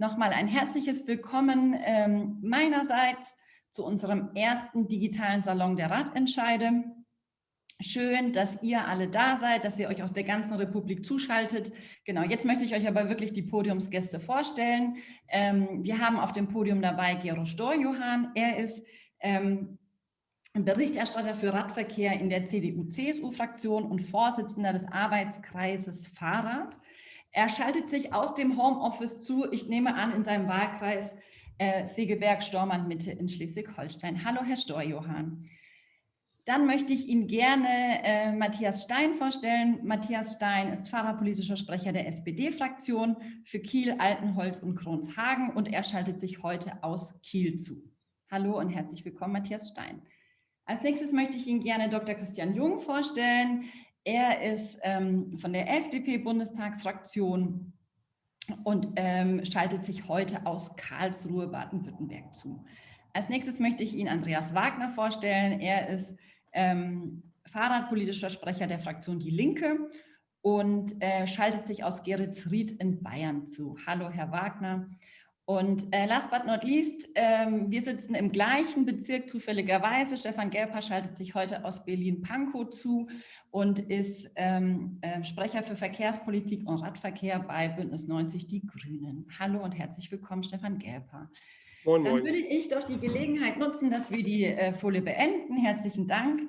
Nochmal ein herzliches Willkommen ähm, meinerseits zu unserem ersten digitalen Salon der Radentscheide. Schön, dass ihr alle da seid, dass ihr euch aus der ganzen Republik zuschaltet. Genau, jetzt möchte ich euch aber wirklich die Podiumsgäste vorstellen. Ähm, wir haben auf dem Podium dabei Gero Storjohann. Er ist ähm, Berichterstatter für Radverkehr in der CDU-CSU-Fraktion und Vorsitzender des Arbeitskreises Fahrrad. Er schaltet sich aus dem Homeoffice zu, ich nehme an, in seinem Wahlkreis äh, Segeberg-Stormann-Mitte in Schleswig-Holstein. Hallo, Herr Storjohann. Dann möchte ich Ihnen gerne äh, Matthias Stein vorstellen. Matthias Stein ist fahrerpolitischer Sprecher der SPD-Fraktion für Kiel, Altenholz und Kronshagen und er schaltet sich heute aus Kiel zu. Hallo und herzlich willkommen, Matthias Stein. Als nächstes möchte ich Ihnen gerne Dr. Christian Jung vorstellen. Er ist ähm, von der FDP-Bundestagsfraktion und ähm, schaltet sich heute aus Karlsruhe, Baden-Württemberg zu. Als nächstes möchte ich Ihnen Andreas Wagner vorstellen. Er ist ähm, fahrradpolitischer Sprecher der Fraktion Die Linke und äh, schaltet sich aus Geretsried in Bayern zu. Hallo, Herr Wagner. Und äh, last but not least, ähm, wir sitzen im gleichen Bezirk zufälligerweise. Stefan Gelper schaltet sich heute aus Berlin-Pankow zu und ist ähm, äh, Sprecher für Verkehrspolitik und Radverkehr bei Bündnis 90 Die Grünen. Hallo und herzlich willkommen, Stefan Gelper. Moin, moin. Dann würde ich doch die Gelegenheit nutzen, dass wir die äh, Folie beenden. Herzlichen Dank.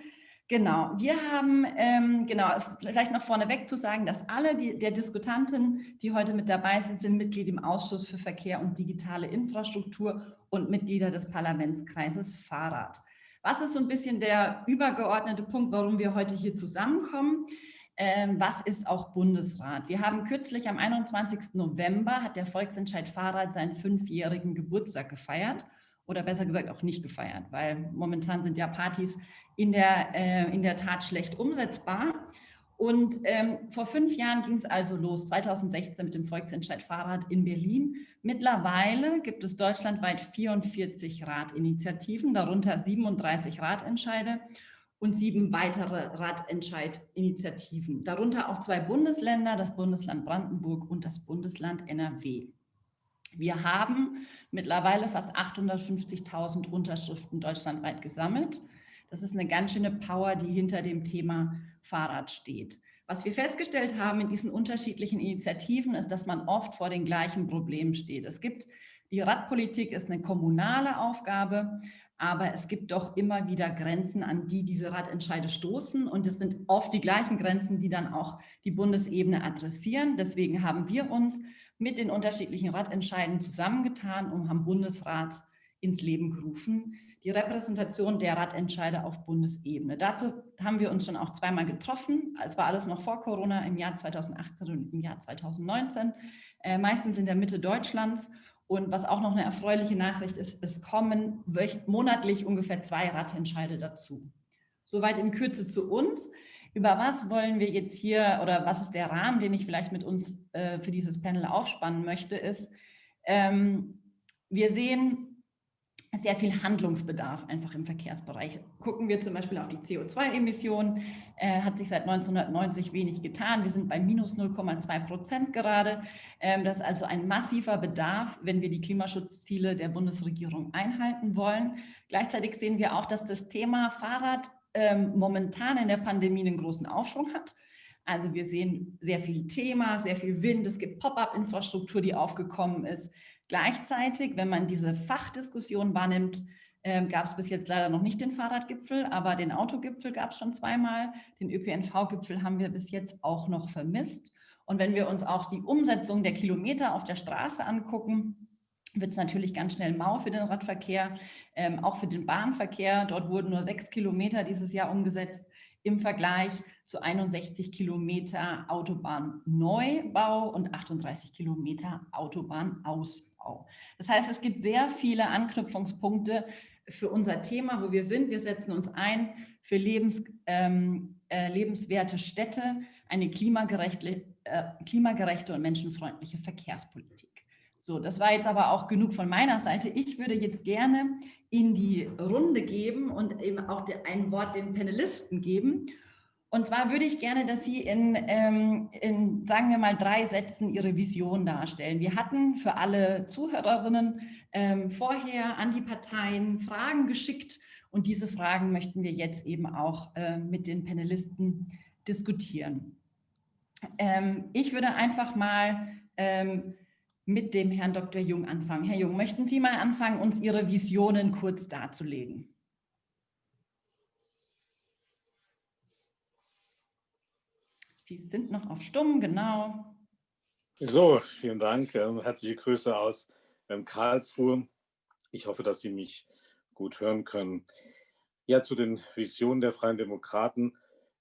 Genau, wir haben, ähm, genau, vielleicht noch vorneweg zu sagen, dass alle die, der Diskutanten, die heute mit dabei sind, sind Mitglied im Ausschuss für Verkehr und digitale Infrastruktur und Mitglieder des Parlamentskreises Fahrrad. Was ist so ein bisschen der übergeordnete Punkt, warum wir heute hier zusammenkommen? Ähm, was ist auch Bundesrat? Wir haben kürzlich am 21. November hat der Volksentscheid Fahrrad seinen fünfjährigen Geburtstag gefeiert oder besser gesagt auch nicht gefeiert, weil momentan sind ja Partys in der, äh, in der Tat schlecht umsetzbar. Und ähm, vor fünf Jahren ging es also los, 2016 mit dem Volksentscheid Fahrrad in Berlin. Mittlerweile gibt es deutschlandweit 44 Radinitiativen, darunter 37 Radentscheide und sieben weitere Radentscheidinitiativen, darunter auch zwei Bundesländer, das Bundesland Brandenburg und das Bundesland NRW. Wir haben mittlerweile fast 850.000 Unterschriften deutschlandweit gesammelt. Das ist eine ganz schöne Power, die hinter dem Thema Fahrrad steht. Was wir festgestellt haben in diesen unterschiedlichen Initiativen ist, dass man oft vor den gleichen Problemen steht. Es gibt, die Radpolitik ist eine kommunale Aufgabe, aber es gibt doch immer wieder Grenzen, an die diese Radentscheide stoßen und es sind oft die gleichen Grenzen, die dann auch die Bundesebene adressieren. Deswegen haben wir uns mit den unterschiedlichen Radentscheiden zusammengetan und haben Bundesrat ins Leben gerufen, die Repräsentation der Radentscheide auf Bundesebene. Dazu haben wir uns schon auch zweimal getroffen. Es war alles noch vor Corona im Jahr 2018 und im Jahr 2019, äh, meistens in der Mitte Deutschlands. Und was auch noch eine erfreuliche Nachricht ist, es kommen monatlich ungefähr zwei Radentscheide dazu. Soweit in Kürze zu uns. Über was wollen wir jetzt hier oder was ist der Rahmen, den ich vielleicht mit uns äh, für dieses Panel aufspannen möchte, ist, ähm, wir sehen sehr viel Handlungsbedarf einfach im Verkehrsbereich. Gucken wir zum Beispiel auf die CO2-Emissionen, äh, hat sich seit 1990 wenig getan. Wir sind bei minus 0,2 Prozent gerade. Ähm, das ist also ein massiver Bedarf, wenn wir die Klimaschutzziele der Bundesregierung einhalten wollen. Gleichzeitig sehen wir auch, dass das Thema Fahrrad ähm, momentan in der Pandemie einen großen Aufschwung hat. Also wir sehen sehr viel Thema, sehr viel Wind, es gibt Pop-up-Infrastruktur, die aufgekommen ist. Gleichzeitig, wenn man diese Fachdiskussion wahrnimmt, äh, gab es bis jetzt leider noch nicht den Fahrradgipfel, aber den Autogipfel gab es schon zweimal. Den ÖPNV-Gipfel haben wir bis jetzt auch noch vermisst. Und wenn wir uns auch die Umsetzung der Kilometer auf der Straße angucken, wird es natürlich ganz schnell mau für den Radverkehr, ähm, auch für den Bahnverkehr. Dort wurden nur sechs Kilometer dieses Jahr umgesetzt im Vergleich zu 61 Kilometer Autobahnneubau und 38 Kilometer Autobahnausbau. Das heißt, es gibt sehr viele Anknüpfungspunkte für unser Thema, wo wir sind. Wir setzen uns ein für lebens, ähm, äh, lebenswerte Städte, eine klimagerechte, äh, klimagerechte und menschenfreundliche Verkehrspolitik. So, das war jetzt aber auch genug von meiner Seite. Ich würde jetzt gerne in die Runde geben und eben auch ein Wort den Panelisten geben. Und zwar würde ich gerne, dass Sie in, ähm, in, sagen wir mal, drei Sätzen Ihre Vision darstellen. Wir hatten für alle Zuhörerinnen ähm, vorher an die Parteien Fragen geschickt und diese Fragen möchten wir jetzt eben auch äh, mit den Panelisten diskutieren. Ähm, ich würde einfach mal ähm, mit dem Herrn Dr. Jung anfangen. Herr Jung, möchten Sie mal anfangen, uns Ihre Visionen kurz darzulegen? Sie sind noch auf Stumm, genau. So, vielen Dank. Ähm, herzliche Grüße aus ähm, Karlsruhe. Ich hoffe, dass Sie mich gut hören können. Ja, zu den Visionen der Freien Demokraten.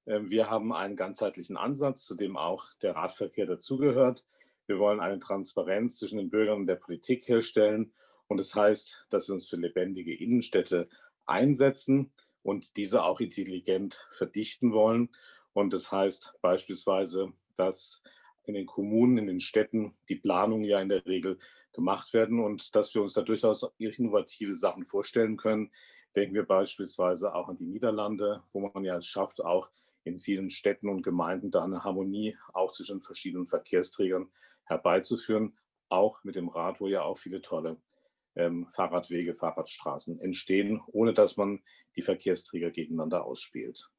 Ähm, wir haben einen ganzheitlichen Ansatz, zu dem auch der Radverkehr dazugehört. Wir wollen eine Transparenz zwischen den Bürgern und der Politik herstellen. Und das heißt, dass wir uns für lebendige Innenstädte einsetzen und diese auch intelligent verdichten wollen. Und das heißt beispielsweise, dass in den Kommunen, in den Städten die Planungen ja in der Regel gemacht werden und dass wir uns da durchaus innovative Sachen vorstellen können. Denken wir beispielsweise auch an die Niederlande, wo man ja es schafft, auch in vielen Städten und Gemeinden da eine Harmonie auch zwischen verschiedenen Verkehrsträgern herbeizuführen, auch mit dem Rad, wo ja auch viele tolle ähm, Fahrradwege, Fahrradstraßen entstehen, ohne dass man die Verkehrsträger gegeneinander ausspielt.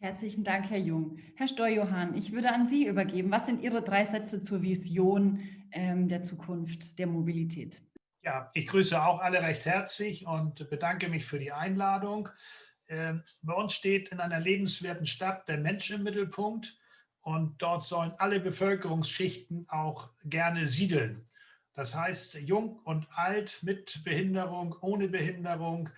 Herzlichen Dank, Herr Jung. Herr Steuerjohann, ich würde an Sie übergeben. Was sind Ihre drei Sätze zur Vision ähm, der Zukunft der Mobilität? Ja, ich grüße auch alle recht herzlich und bedanke mich für die Einladung. Ähm, bei uns steht in einer lebenswerten Stadt der Mensch im Mittelpunkt und dort sollen alle Bevölkerungsschichten auch gerne siedeln. Das heißt, jung und alt, mit Behinderung, ohne Behinderung,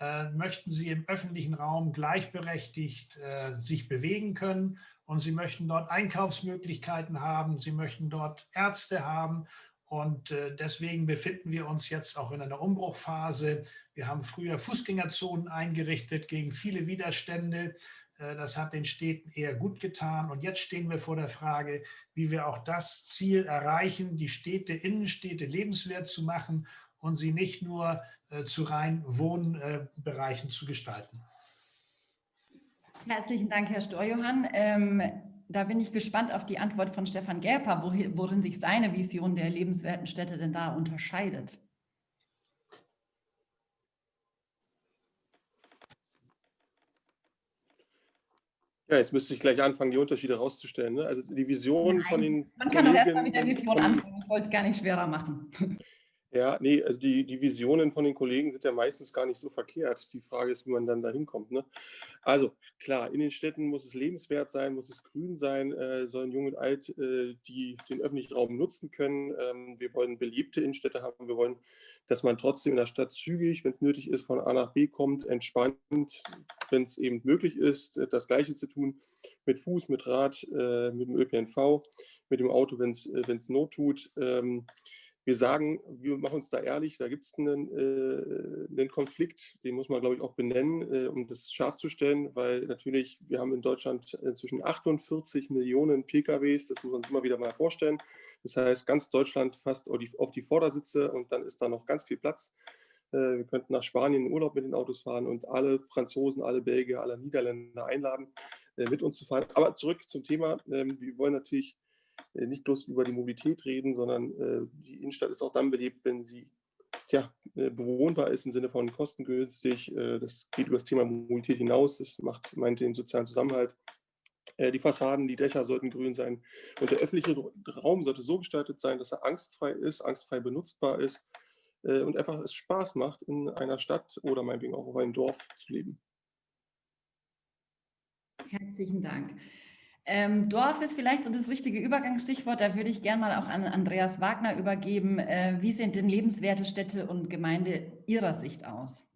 äh, möchten sie im öffentlichen Raum gleichberechtigt äh, sich bewegen können und sie möchten dort Einkaufsmöglichkeiten haben, sie möchten dort Ärzte haben und äh, deswegen befinden wir uns jetzt auch in einer Umbruchphase. Wir haben früher Fußgängerzonen eingerichtet gegen viele Widerstände. Äh, das hat den Städten eher gut getan. Und jetzt stehen wir vor der Frage, wie wir auch das Ziel erreichen, die Städte, Innenstädte lebenswert zu machen und sie nicht nur äh, zu rein Wohnbereichen zu gestalten. Herzlichen Dank, Herr Storjohann. Ähm, da bin ich gespannt auf die Antwort von Stefan Gerper, worin sich seine Vision der lebenswerten Städte denn da unterscheidet. Ja, jetzt müsste ich gleich anfangen, die Unterschiede rauszustellen. Ne? Also die Vision Nein, von den. Man kann doch erstmal mit der Vision anfangen. Ich wollte es gar nicht schwerer machen. Ja, nee, also die, die Visionen von den Kollegen sind ja meistens gar nicht so verkehrt. Die Frage ist, wie man dann da hinkommt. Ne? Also klar, in den Städten muss es lebenswert sein, muss es grün sein, äh, sollen Jung und Alt äh, die den öffentlichen Raum nutzen können. Ähm, wir wollen beliebte Innenstädte haben. Wir wollen, dass man trotzdem in der Stadt zügig, wenn es nötig ist, von A nach B kommt, entspannt, wenn es eben möglich ist, äh, das Gleiche zu tun, mit Fuß, mit Rad, äh, mit dem ÖPNV, mit dem Auto, wenn es äh, Not tut. Ähm, wir sagen, wir machen uns da ehrlich, da gibt es einen, äh, einen, Konflikt, den muss man, glaube ich, auch benennen, äh, um das scharf zu stellen, weil natürlich, wir haben in Deutschland inzwischen 48 Millionen PKWs, das muss man sich immer wieder mal vorstellen. Das heißt, ganz Deutschland fast auf die, Vordersitze und dann ist da noch ganz viel Platz. Äh, wir könnten nach Spanien in Urlaub mit den Autos fahren und alle Franzosen, alle Belgier, alle Niederländer einladen, äh, mit uns zu fahren. Aber zurück zum Thema. Ähm, wir wollen natürlich äh, nicht bloß über die Mobilität reden, sondern äh, die Innenstadt ist auch dann belebt, wenn sie ja, äh, bewohnbar ist im Sinne von kostengünstig. das geht über das Thema Mobilität hinaus. Das macht, meint den sozialen Zusammenhalt. die Fassaden, die Dächer sollten grün sein. Und der öffentliche Raum sollte so gestaltet sein, dass er angstfrei ist, angstfrei benutzbar ist und einfach es Spaß macht, in einer Stadt oder meinetwegen auch auf einem Dorf zu leben. Herzlichen Dank. Ähm, Dorf ist vielleicht so das richtige Übergangsstichwort. Da würde ich gerne mal auch an Andreas Wagner übergeben. Äh, wie sehen denn lebenswerte Städte und Gemeinde Ihrer Sicht aus?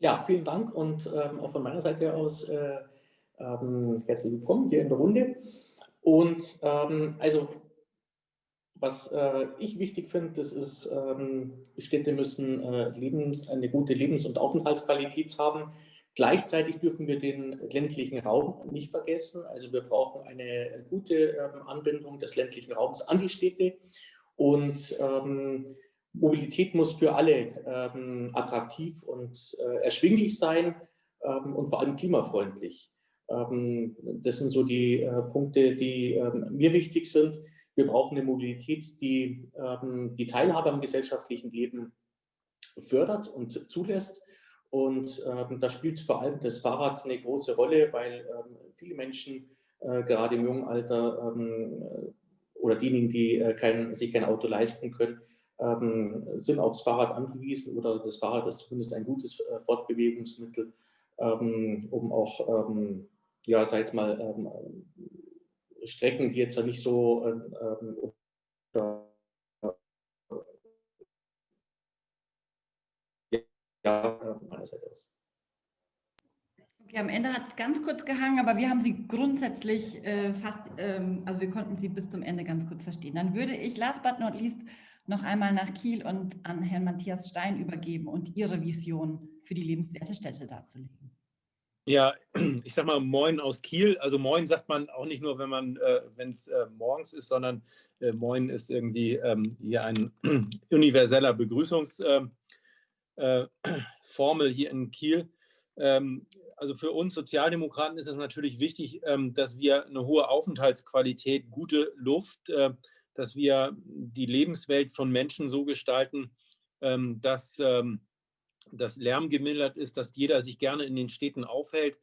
Ja, vielen Dank und ähm, auch von meiner Seite aus äh, ähm, herzlich willkommen hier in der Runde. Und ähm, also, was äh, ich wichtig finde, das ist, ähm, Städte müssen äh, Lebens-, eine gute Lebens- und Aufenthaltsqualität haben Gleichzeitig dürfen wir den ländlichen Raum nicht vergessen. Also wir brauchen eine gute ähm, Anbindung des ländlichen Raums an die Städte. Und ähm, Mobilität muss für alle ähm, attraktiv und äh, erschwinglich sein ähm, und vor allem klimafreundlich. Ähm, das sind so die äh, Punkte, die ähm, mir wichtig sind. Wir brauchen eine Mobilität, die die Teilhabe am gesellschaftlichen Leben fördert und zulässt. Und da spielt vor allem das Fahrrad eine große Rolle, weil viele Menschen äh, gerade im jungen Alter oder diejenigen, die äh, kein, sich kein Auto leisten können, sind aufs Fahrrad angewiesen oder das Fahrrad ist zumindest ein gutes äh, Fortbewegungsmittel, um auch ja, sag jetzt mal, ähm, Strecken, die jetzt nicht so ähm, ja, meiner Seite aus. Okay, am Ende hat es ganz kurz gehangen, aber wir haben Sie grundsätzlich äh, fast, ähm, also wir konnten Sie bis zum Ende ganz kurz verstehen. Dann würde ich last but not least noch einmal nach Kiel und an Herrn Matthias Stein übergeben und Ihre Vision für die lebenswerte Städte darzulegen. Ja, ich sag mal Moin aus Kiel. Also Moin sagt man auch nicht nur, wenn man, äh, wenn es äh, morgens ist, sondern äh, Moin ist irgendwie ähm, hier ein universeller Begrüßungsformel äh, hier in Kiel. Ähm, also für uns Sozialdemokraten ist es natürlich wichtig, ähm, dass wir eine hohe Aufenthaltsqualität, gute Luft, äh, dass wir die Lebenswelt von Menschen so gestalten, ähm, dass ähm, dass Lärm gemildert ist, dass jeder sich gerne in den Städten aufhält,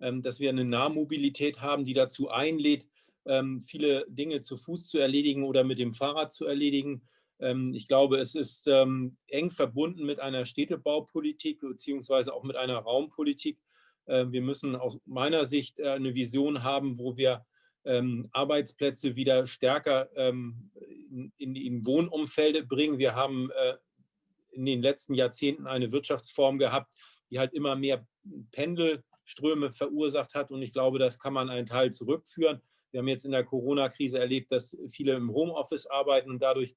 ähm, dass wir eine Nahmobilität haben, die dazu einlädt, ähm, viele Dinge zu Fuß zu erledigen oder mit dem Fahrrad zu erledigen. Ähm, ich glaube, es ist eng verbunden mit einer Städtebaupolitik beziehungsweise auch mit einer Raumpolitik. Wir müssen aus meiner Sicht äh, eine Vision haben, wo wir Arbeitsplätze wieder stärker in, in Wohnumfelde bringen. Wir haben äh, in den letzten Jahrzehnten eine Wirtschaftsform gehabt, die halt immer mehr Pendelströme verursacht hat. Und ich glaube, das kann man einen Teil zurückführen. Wir haben jetzt in der Corona-Krise erlebt, dass viele im Homeoffice arbeiten und dadurch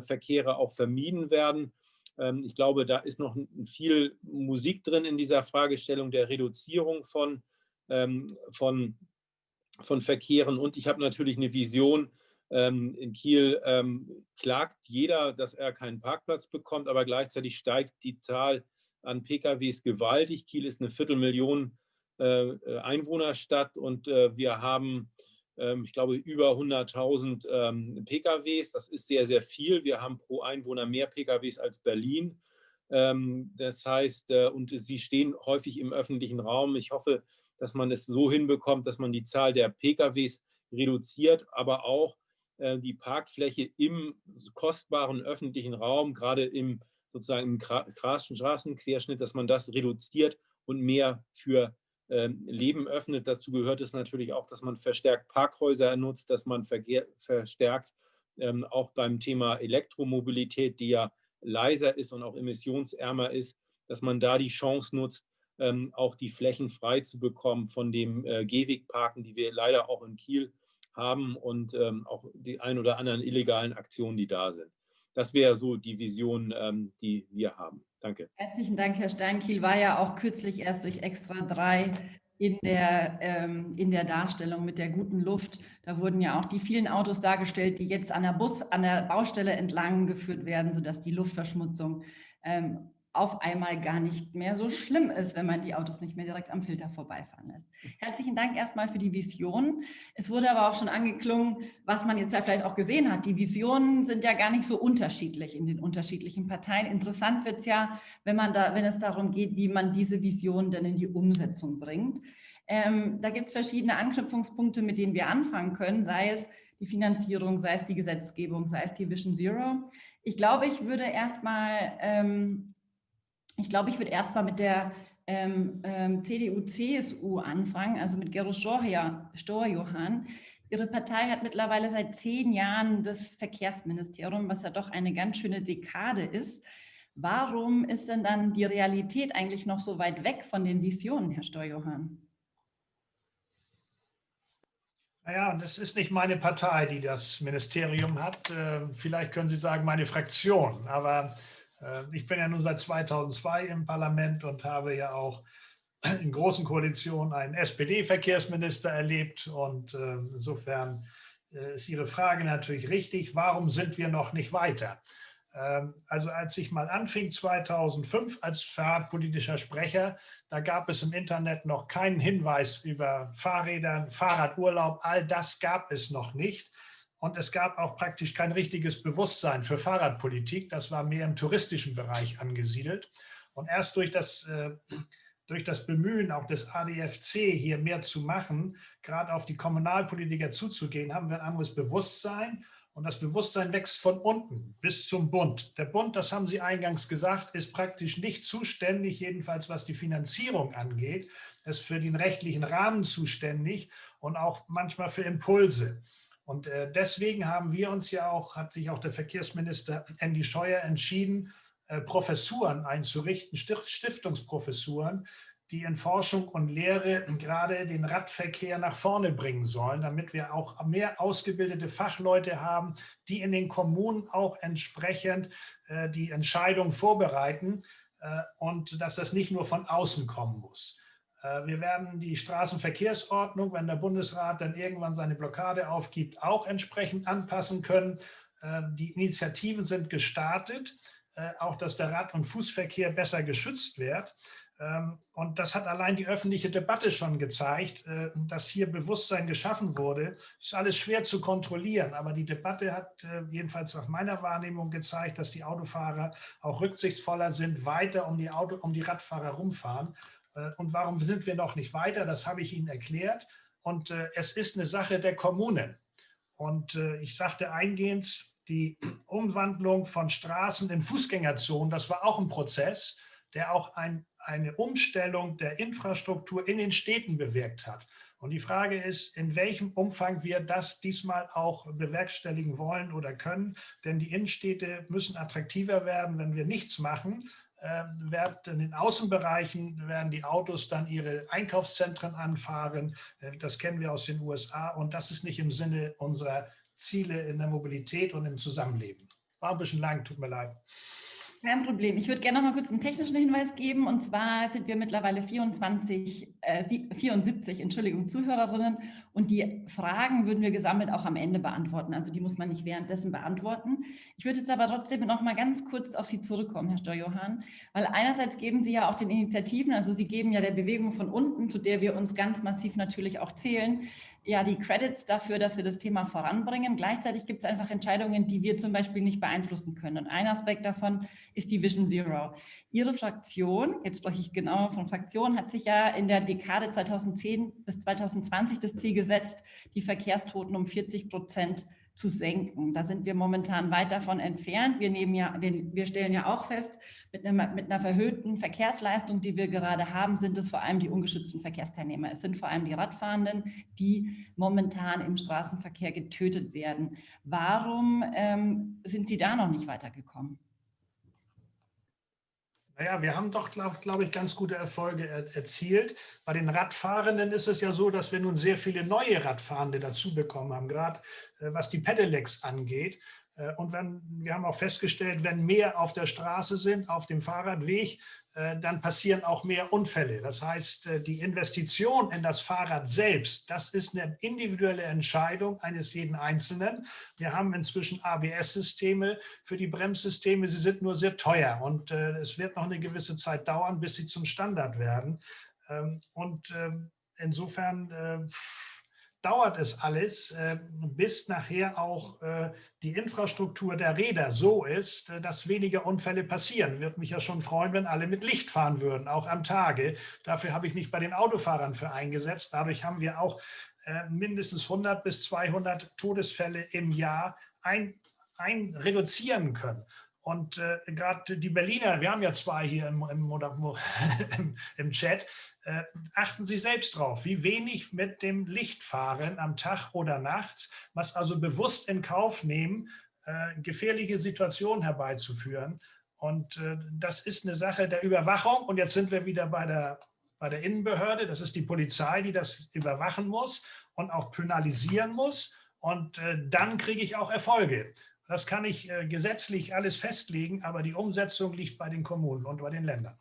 Verkehre auch vermieden werden. Ähm, ich glaube, da ist noch viel Musik drin in dieser Fragestellung der Reduzierung von, ähm, von, von Verkehren. Und ich habe natürlich eine Vision, ähm, in Kiel klagt jeder, dass er keinen Parkplatz bekommt, aber gleichzeitig steigt die Zahl an PKWs gewaltig. Kiel ist eine Viertelmillion äh, äh, Einwohnerstadt und äh, wir haben, ich glaube, über 100.000 PKWs. Das ist sehr, sehr viel. Wir haben pro Einwohner mehr PKWs als Berlin. das heißt, und sie stehen häufig im öffentlichen Raum. Ich hoffe, dass man es so hinbekommt, dass man die Zahl der PKWs reduziert, aber auch äh, die Parkfläche im kostbaren öffentlichen Raum, gerade im sozusagen im Straßenquerschnitt, dass man das reduziert und mehr für ähm, Leben öffnet. Dazu gehört es natürlich auch, dass man verstärkt Parkhäuser nutzt, dass man verstärkt ähm, auch beim Thema Elektromobilität, die ja leiser ist und auch emissionsärmer ist, dass man da die Chance nutzt, ähm, auch die Flächen frei zu bekommen von dem äh, Gehwegparken, die wir leider auch in Kiel haben und ähm, auch die ein oder anderen illegalen Aktionen, die da sind. Das wäre so die Vision, ähm, die wir haben. Danke. Herzlichen Dank, Herr Steinkiel. War ja auch kürzlich erst durch Extra 3 in der, ähm, in der Darstellung mit der guten Luft. Da wurden ja auch die vielen Autos dargestellt, die jetzt an der Bus, an der Baustelle entlang geführt werden, sodass die Luftverschmutzung ähm, auf einmal gar nicht mehr so schlimm ist, wenn man die Autos nicht mehr direkt am Filter vorbeifahren lässt. Herzlichen Dank erstmal für die Vision. Es wurde aber auch schon angeklungen, was man jetzt ja vielleicht auch gesehen hat. Die Visionen sind ja gar nicht so unterschiedlich in den unterschiedlichen Parteien. Interessant wird es ja, wenn, man da, wenn es darum geht, wie man diese Vision denn in die Umsetzung bringt. Ähm, da gibt es verschiedene Anknüpfungspunkte, mit denen wir anfangen können, sei es die Finanzierung, sei es die Gesetzgebung, sei es die Vision Zero. Ich glaube, ich würde erstmal ähm, ich glaube, ich würde erstmal mit der ähm, ähm, CDU-CSU anfangen, also mit Gero Storjohann. Ihre Partei hat mittlerweile seit zehn Jahren das Verkehrsministerium, was ja doch eine ganz schöne Dekade ist. Warum ist denn dann die Realität eigentlich noch so weit weg von den Visionen, Herr Storjohann? Naja, und es ist nicht meine Partei, die das Ministerium hat. Äh, vielleicht können Sie sagen, meine Fraktion. Aber ich bin ja nun seit 2002 im Parlament und habe ja auch in großen Koalitionen einen SPD-Verkehrsminister erlebt. Und äh, insofern äh, ist Ihre Frage natürlich richtig. Warum sind wir noch nicht weiter? Ähm, also als ich mal anfing 2005 als fahrradpolitischer Sprecher, da gab es im Internet noch keinen Hinweis über Fahrräder, Fahrradurlaub, all das gab es noch nicht. Und es gab auch praktisch kein richtiges Bewusstsein für Fahrradpolitik. Das war mehr im touristischen Bereich angesiedelt. Und erst durch das, äh, durch das Bemühen auch des ADFC hier mehr zu machen, gerade auf die Kommunalpolitiker zuzugehen, haben wir ein anderes Bewusstsein und das Bewusstsein wächst von unten bis zum Bund. Der Bund, das haben Sie eingangs gesagt, ist praktisch nicht zuständig, jedenfalls was die Finanzierung angeht. Er ist für den rechtlichen Rahmen zuständig und auch manchmal für Impulse. Und äh, deswegen haben wir uns ja auch, hat sich auch der Verkehrsminister Andy Scheuer entschieden, äh, Professuren einzurichten, Stiftungsprofessuren, die in Forschung und Lehre gerade den Radverkehr nach vorne bringen sollen, damit wir auch mehr ausgebildete Fachleute haben, die in den Kommunen auch entsprechend äh, die Entscheidung vorbereiten äh, und dass das nicht nur von außen kommen muss. Äh, wir werden die Straßenverkehrsordnung, wenn der Bundesrat dann irgendwann seine Blockade aufgibt, auch entsprechend anpassen können. Äh, die Initiativen sind gestartet, äh, auch dass der Rad- und Fußverkehr besser geschützt wird. Ähm, und das hat allein die öffentliche Debatte schon gezeigt, dass hier Bewusstsein geschaffen wurde. Es ist alles schwer zu kontrollieren, aber die Debatte hat jedenfalls nach meiner Wahrnehmung gezeigt, dass die Autofahrer auch rücksichtsvoller sind, weiter um die, Auto, um die Radfahrer rumfahren. Äh, und warum sind wir noch nicht weiter? Das habe ich Ihnen erklärt. Und es ist eine Sache der Kommunen. Und ich sagte eingehend, die Umwandlung von Straßen in Fußgängerzonen, das war auch ein Prozess, der auch ein eine Umstellung der Infrastruktur in den Städten bewirkt hat. Und die Frage ist, in welchem Umfang wir das diesmal auch bewerkstelligen wollen oder können. Denn die Innenstädte müssen attraktiver werden. Wenn wir nichts machen, in den Außenbereichen werden die Autos dann ihre Einkaufszentren anfahren. Äh, das kennen wir aus den USA und das ist nicht im Sinne unserer Ziele in der Mobilität und im Zusammenleben. War ein bisschen lang, tut mir leid. Kein Problem. Ich würde gerne noch mal kurz einen technischen Hinweis geben. Und zwar sind wir mittlerweile 24, äh, 74 Entschuldigung, Zuhörerinnen. Und die Fragen würden wir gesammelt auch am Ende beantworten. Also die muss man nicht währenddessen beantworten. Ich würde jetzt aber trotzdem noch mal ganz kurz auf Sie zurückkommen, Herr Steuerjohann. Weil einerseits geben Sie ja auch den Initiativen, also Sie geben ja der Bewegung von unten, zu der wir uns ganz massiv natürlich auch zählen, ja die Credits dafür, dass wir das Thema voranbringen. Gleichzeitig gibt es einfach Entscheidungen, die wir zum Beispiel nicht beeinflussen können. Und ein Aspekt davon ist die Vision Zero. Ihre Fraktion, jetzt spreche ich genauer von Fraktion, hat sich ja in der Dekade 2010 bis 2020 das Ziel gesetzt, die Verkehrstoten um 40 Prozent zu senken. Da sind wir momentan weit davon entfernt. Wir, nehmen ja, wir, wir stellen ja auch fest, mit einer, mit einer verhöhten Verkehrsleistung, die wir gerade haben, sind es vor allem die ungeschützten Verkehrsteilnehmer. Es sind vor allem die Radfahrenden, die momentan im Straßenverkehr getötet werden. Warum ähm, sind Sie da noch nicht weitergekommen? Naja, wir haben doch, glaube glaub ich, ganz gute Erfolge er erzielt. Bei den Radfahrenden ist es ja so, dass wir nun sehr viele neue Radfahrende dazu bekommen haben, gerade äh, was die Pedelecs angeht. Äh, und wenn, wir haben auch festgestellt, wenn mehr auf der Straße sind, auf dem Fahrradweg, dann passieren auch mehr Unfälle. Das heißt, äh, die Investition in das Fahrrad selbst, das ist eine individuelle Entscheidung eines jeden Einzelnen. Wir haben inzwischen ABS-Systeme für die Bremssysteme. Sie sind nur sehr teuer und es wird noch eine gewisse Zeit dauern, bis sie zum Standard werden. Ähm, und ähm, insofern dauert es alles, äh, bis nachher auch äh, die Infrastruktur der Räder so ist, äh, dass weniger Unfälle passieren. Würde mich ja schon freuen, wenn alle mit Licht fahren würden, auch am Tage. Dafür habe ich mich bei den Autofahrern für eingesetzt. Dadurch haben wir auch mindestens 100 bis 200 Todesfälle im Jahr ein, ein reduzieren können. Und äh, gerade die Berliner, wir haben ja zwei hier im, im, im, im Chat, äh, achten Sie selbst drauf, wie wenig mit dem Licht fahren am Tag oder nachts, was also bewusst in Kauf nehmen, äh, gefährliche Situationen herbeizuführen. Und äh, das ist eine Sache der Überwachung. Und jetzt sind wir wieder bei der, bei der Innenbehörde. Das ist die Polizei, die das überwachen muss und auch penalisieren muss. Und äh, dann kriege ich auch Erfolge. Das kann ich äh, gesetzlich alles festlegen, aber die Umsetzung liegt bei den Kommunen und bei den Ländern.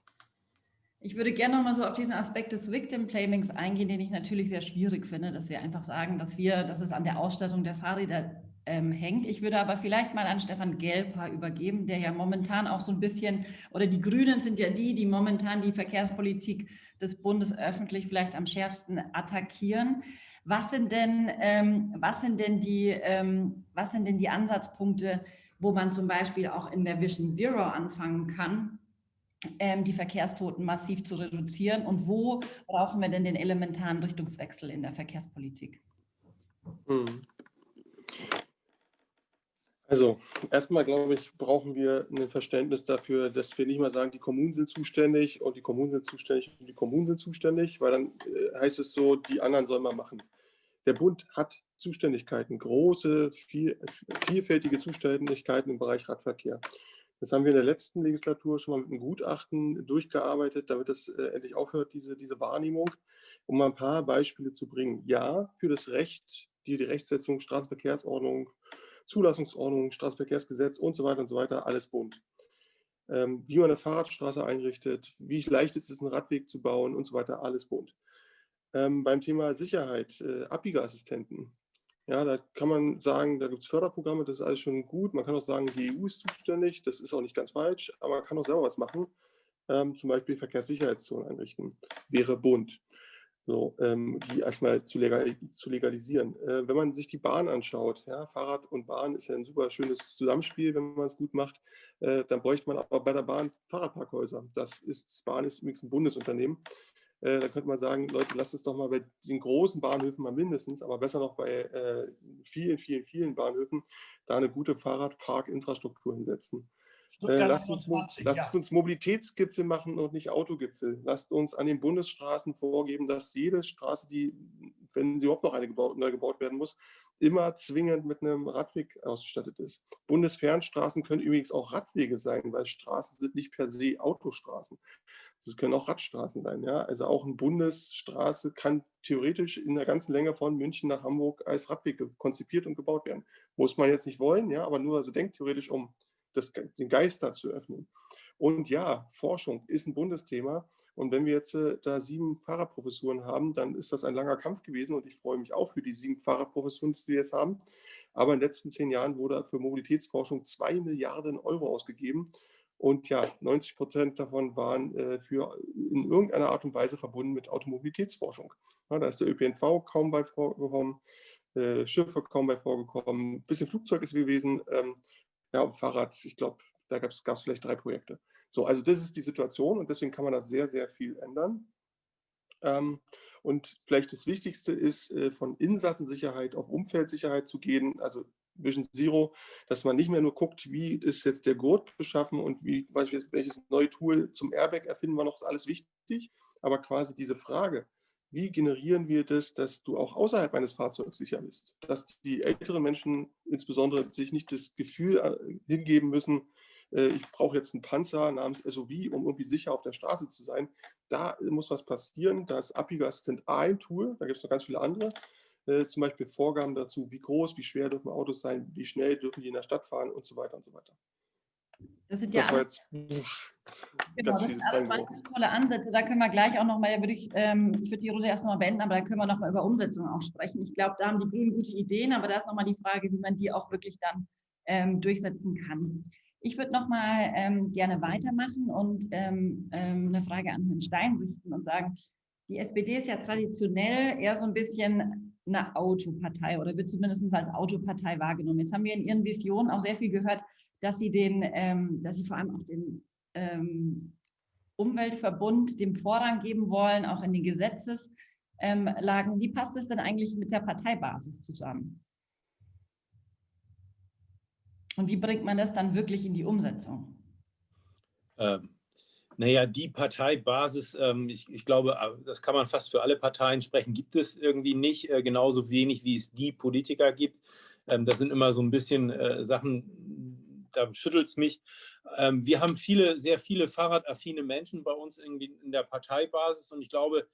Ich würde gerne noch mal so auf diesen Aspekt des Victim Blamings eingehen, den ich natürlich sehr schwierig finde, dass wir einfach sagen, dass wir, dass es an der Ausstattung der Fahrräder ähm, hängt. Ich würde aber vielleicht mal an Stefan Gelper übergeben, der ja momentan auch so ein bisschen, oder die Grünen sind ja die, die momentan die Verkehrspolitik des Bundes öffentlich vielleicht am schärfsten attackieren. Was sind denn, ähm, was sind denn die, ähm, was sind denn die Ansatzpunkte, wo man zum Beispiel auch in der Vision Zero anfangen kann, ähm, die Verkehrstoten massiv zu reduzieren und wo brauchen wir denn den elementaren Richtungswechsel in der Verkehrspolitik? Hm. Also erstmal, glaube ich, brauchen wir ein Verständnis dafür, dass wir nicht mal sagen, die Kommunen sind zuständig und die Kommunen sind zuständig und die Kommunen sind zuständig, weil dann äh, heißt es so, die anderen sollen mal machen. Der Bund hat Zuständigkeiten, große, viel, vielfältige Zuständigkeiten im Bereich Radverkehr. Das haben wir in der letzten Legislatur schon mal mit einem Gutachten durchgearbeitet, damit es äh, endlich aufhört, diese, diese Wahrnehmung, um mal ein paar Beispiele zu bringen. Ja, für das Recht, die, die Rechtsetzung, Straßenverkehrsordnung, Zulassungsordnung, Straßenverkehrsgesetz und so weiter und so weiter, alles bunt. Ähm, wie man eine Fahrradstraße einrichtet, wie leicht ist es, einen Radweg zu bauen und so weiter, alles bunt. Ähm, beim Thema Sicherheit, äh, Abbiegeassistenten. Ja, da kann man sagen, da gibt es Förderprogramme, das ist alles schon gut. Man kann auch sagen, die EU ist zuständig, das ist auch nicht ganz falsch, aber man kann auch selber was machen. Ähm, zum Beispiel Verkehrssicherheitszonen einrichten, wäre bunt so, ähm, die erstmal zu, legal, zu legalisieren. Äh, wenn man sich die Bahn anschaut, ja, Fahrrad und Bahn ist ja ein super schönes Zusammenspiel, wenn man es gut macht, äh, dann bräuchte man aber bei der Bahn Fahrradparkhäuser. Das ist, Bahn ist übrigens ein Bundesunternehmen. Äh, da könnte man sagen, Leute, lasst uns doch mal bei den großen Bahnhöfen mal mindestens, aber besser noch bei äh, vielen, vielen, vielen Bahnhöfen, da eine gute Fahrradparkinfrastruktur hinsetzen. Äh, lasst, uns, 20, lasst ja. uns, Mobilitätsgipfel machen und nicht Autogipfel. Lasst uns an den Bundesstraßen vorgeben, dass jede Straße, die, wenn überhaupt noch eine gebaut, neu gebaut werden muss, immer zwingend mit einem Radweg ausgestattet ist. Bundesfernstraßen können übrigens auch Radwege sein, weil Straßen sind nicht per se Autostraßen. Das können auch Radstraßen sein. Ja? Also auch eine Bundesstraße kann theoretisch in der ganzen Länge von München nach Hamburg als Radweg konzipiert und gebaut werden. Muss man jetzt nicht wollen, ja, aber nur also denkt theoretisch um das, den Geist da zu öffnen. Und ja, Forschung ist ein Bundesthema. Und wenn wir jetzt äh, da sieben Fahrradprofessuren haben, dann ist das ein langer Kampf gewesen. Und ich freue mich auch für die sieben Fahrradprofessuren, die wir jetzt haben. Aber in den letzten zehn Jahren wurde für Mobilitätsforschung zwei Milliarden Euro ausgegeben. Und ja, 90 Prozent davon waren äh, für in irgendeiner Art und Weise verbunden mit Automobilitätsforschung. Ja, da ist der ÖPNV kaum bei vorgekommen, äh, Schiffe kaum bei vorgekommen, ein bisschen Flugzeug ist gewesen. Ähm, ja, Fahrrad, ich glaube, da gab es vielleicht drei Projekte. So, also das ist die Situation und deswegen kann man da sehr, sehr viel ändern. Ähm, und vielleicht das Wichtigste ist, äh, von Insassensicherheit auf Umfeldsicherheit zu gehen, also Vision Zero, dass man nicht mehr nur guckt, wie ist jetzt der Gurt beschaffen und wie, welches neue Tool zum Airbag erfinden wir noch, ist alles wichtig, aber quasi diese Frage, wie generieren wir das, dass du auch außerhalb eines Fahrzeugs sicher bist? Dass die älteren Menschen insbesondere sich nicht das Gefühl äh, hingeben müssen, äh, ich brauche jetzt einen Panzer namens SOV, um irgendwie sicher auf der Straße zu sein. Da muss was passieren. Da ist Abbieger Assistent ein Tool, da gibt es noch ganz viele andere. Äh, zum Beispiel Vorgaben dazu, wie groß, wie schwer dürfen Autos sein, wie schnell dürfen die in der Stadt fahren und so weiter und so weiter. Das sind ja das alles, genau, das sind alles tolle Ansätze. Da können wir gleich auch nochmal, würde ich, ähm, ich würde die Runde erst nochmal beenden, aber da können wir nochmal über Umsetzung auch sprechen. Ich glaube, da haben die Grünen gute Ideen, aber da ist nochmal die Frage, wie man die auch wirklich dann ähm, durchsetzen kann. Ich würde nochmal ähm, gerne weitermachen und ähm, ähm, eine Frage an Herrn Stein richten und sagen, die SPD ist ja traditionell eher so ein bisschen eine Autopartei oder wird zumindest als Autopartei wahrgenommen. Jetzt haben wir in Ihren Visionen auch sehr viel gehört, dass Sie den, ähm, dass Sie vor allem auch den ähm, Umweltverbund dem Vorrang geben wollen, auch in den Gesetzeslagen. Ähm, Wie passt es denn eigentlich mit der Parteibasis zusammen? Und wie bringt man das dann wirklich in die Umsetzung? Ähm, naja, die Parteibasis, ähm, ich, ich, glaube, äh, das kann man fast für alle Parteien sprechen, gibt es irgendwie nicht, äh, genauso wenig wie es die Politiker gibt. Ähm, das sind immer so ein bisschen äh, Sachen, da schüttelt es mich. Ähm, wir haben viele, sehr viele fahrradaffine Menschen bei uns irgendwie in der Parteibasis und ich glaube,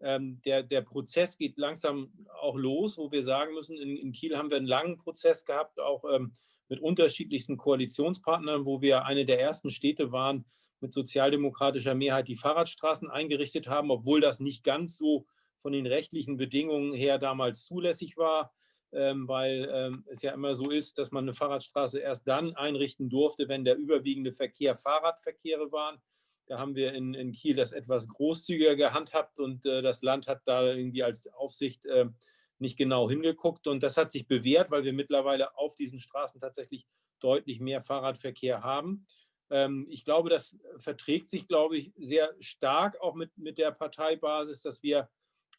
ähm, der, der Prozess geht langsam auch los, wo wir sagen müssen, in, in Kiel haben wir einen langen Prozess gehabt, auch ähm, mit unterschiedlichsten Koalitionspartnern, wo wir eine der ersten Städte waren, mit sozialdemokratischer Mehrheit die Fahrradstraßen eingerichtet haben, obwohl das nicht ganz so von den rechtlichen Bedingungen her damals zulässig war. ähm, weil ähm, es ja immer so ist, dass man eine Fahrradstraße erst dann einrichten durfte, wenn der überwiegende Verkehr Fahrradverkehre waren. Da haben wir in, in Kiel das etwas großzügiger gehandhabt und äh, das Land hat da irgendwie als Aufsicht äh, nicht genau hingeguckt. Und das hat sich bewährt, weil wir mittlerweile auf diesen Straßen tatsächlich deutlich mehr Fahrradverkehr haben. Ähm, ich glaube, das verträgt sich, glaube ich, sehr stark auch mit, mit der Parteibasis, dass wir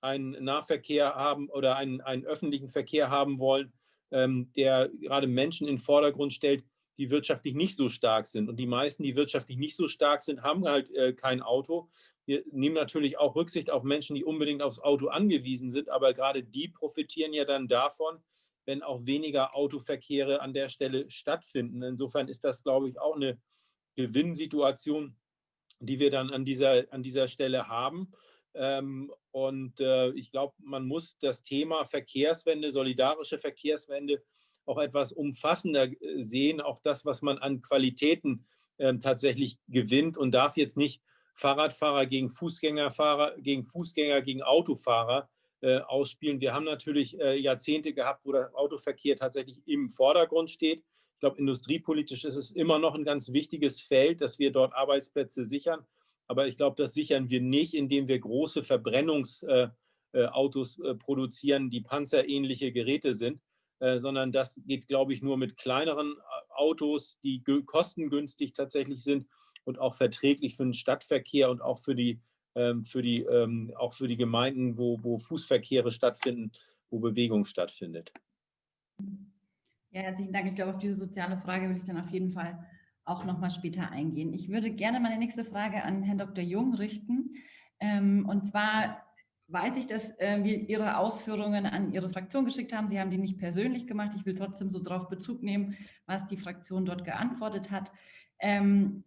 einen Nahverkehr haben oder einen, einen öffentlichen Verkehr haben wollen, ähm, der gerade Menschen in den Vordergrund stellt, die wirtschaftlich nicht so stark sind. Und die meisten, die wirtschaftlich nicht so stark sind, haben halt äh, kein Auto. Wir nehmen natürlich auch Rücksicht auf Menschen, die unbedingt aufs Auto angewiesen sind, aber gerade die profitieren ja dann davon, wenn auch weniger Autoverkehre an der Stelle stattfinden. Insofern ist das, glaube ich, auch eine Gewinnsituation, die wir dann an dieser, an dieser Stelle haben. Ähm, und äh, ich glaube, man muss das Thema Verkehrswende, solidarische Verkehrswende auch etwas umfassender äh, sehen, auch das, was man an Qualitäten äh, tatsächlich gewinnt und darf jetzt nicht Fahrradfahrer gegen Fußgängerfahrer, gegen Fußgänger, gegen Autofahrer äh, ausspielen. Wir haben natürlich äh, Jahrzehnte gehabt, wo der Autoverkehr tatsächlich im Vordergrund steht. Ich glaube, industriepolitisch ist es immer noch ein ganz wichtiges Feld, dass wir dort Arbeitsplätze sichern. Aber ich glaube, das sichern wir nicht, indem wir große Verbrennungsautos äh, äh, produzieren, die panzerähnliche Geräte sind, äh, sondern das geht, glaube ich, nur mit kleineren Autos, die kostengünstig tatsächlich sind und auch verträglich für den Stadtverkehr und auch für die, ähm, für die, ähm, auch für die Gemeinden, wo, wo Fußverkehre stattfinden, wo Bewegung stattfindet. Ja, herzlichen Dank. Ich glaube, auf diese soziale Frage will ich dann auf jeden Fall auch nochmal später eingehen. Ich würde gerne meine nächste Frage an Herrn Dr. Jung richten. Ähm, und zwar weiß ich, dass äh, wir Ihre Ausführungen an Ihre Fraktion geschickt haben. Sie haben die nicht persönlich gemacht. Ich will trotzdem so darauf Bezug nehmen, was die Fraktion dort geantwortet hat. Ähm,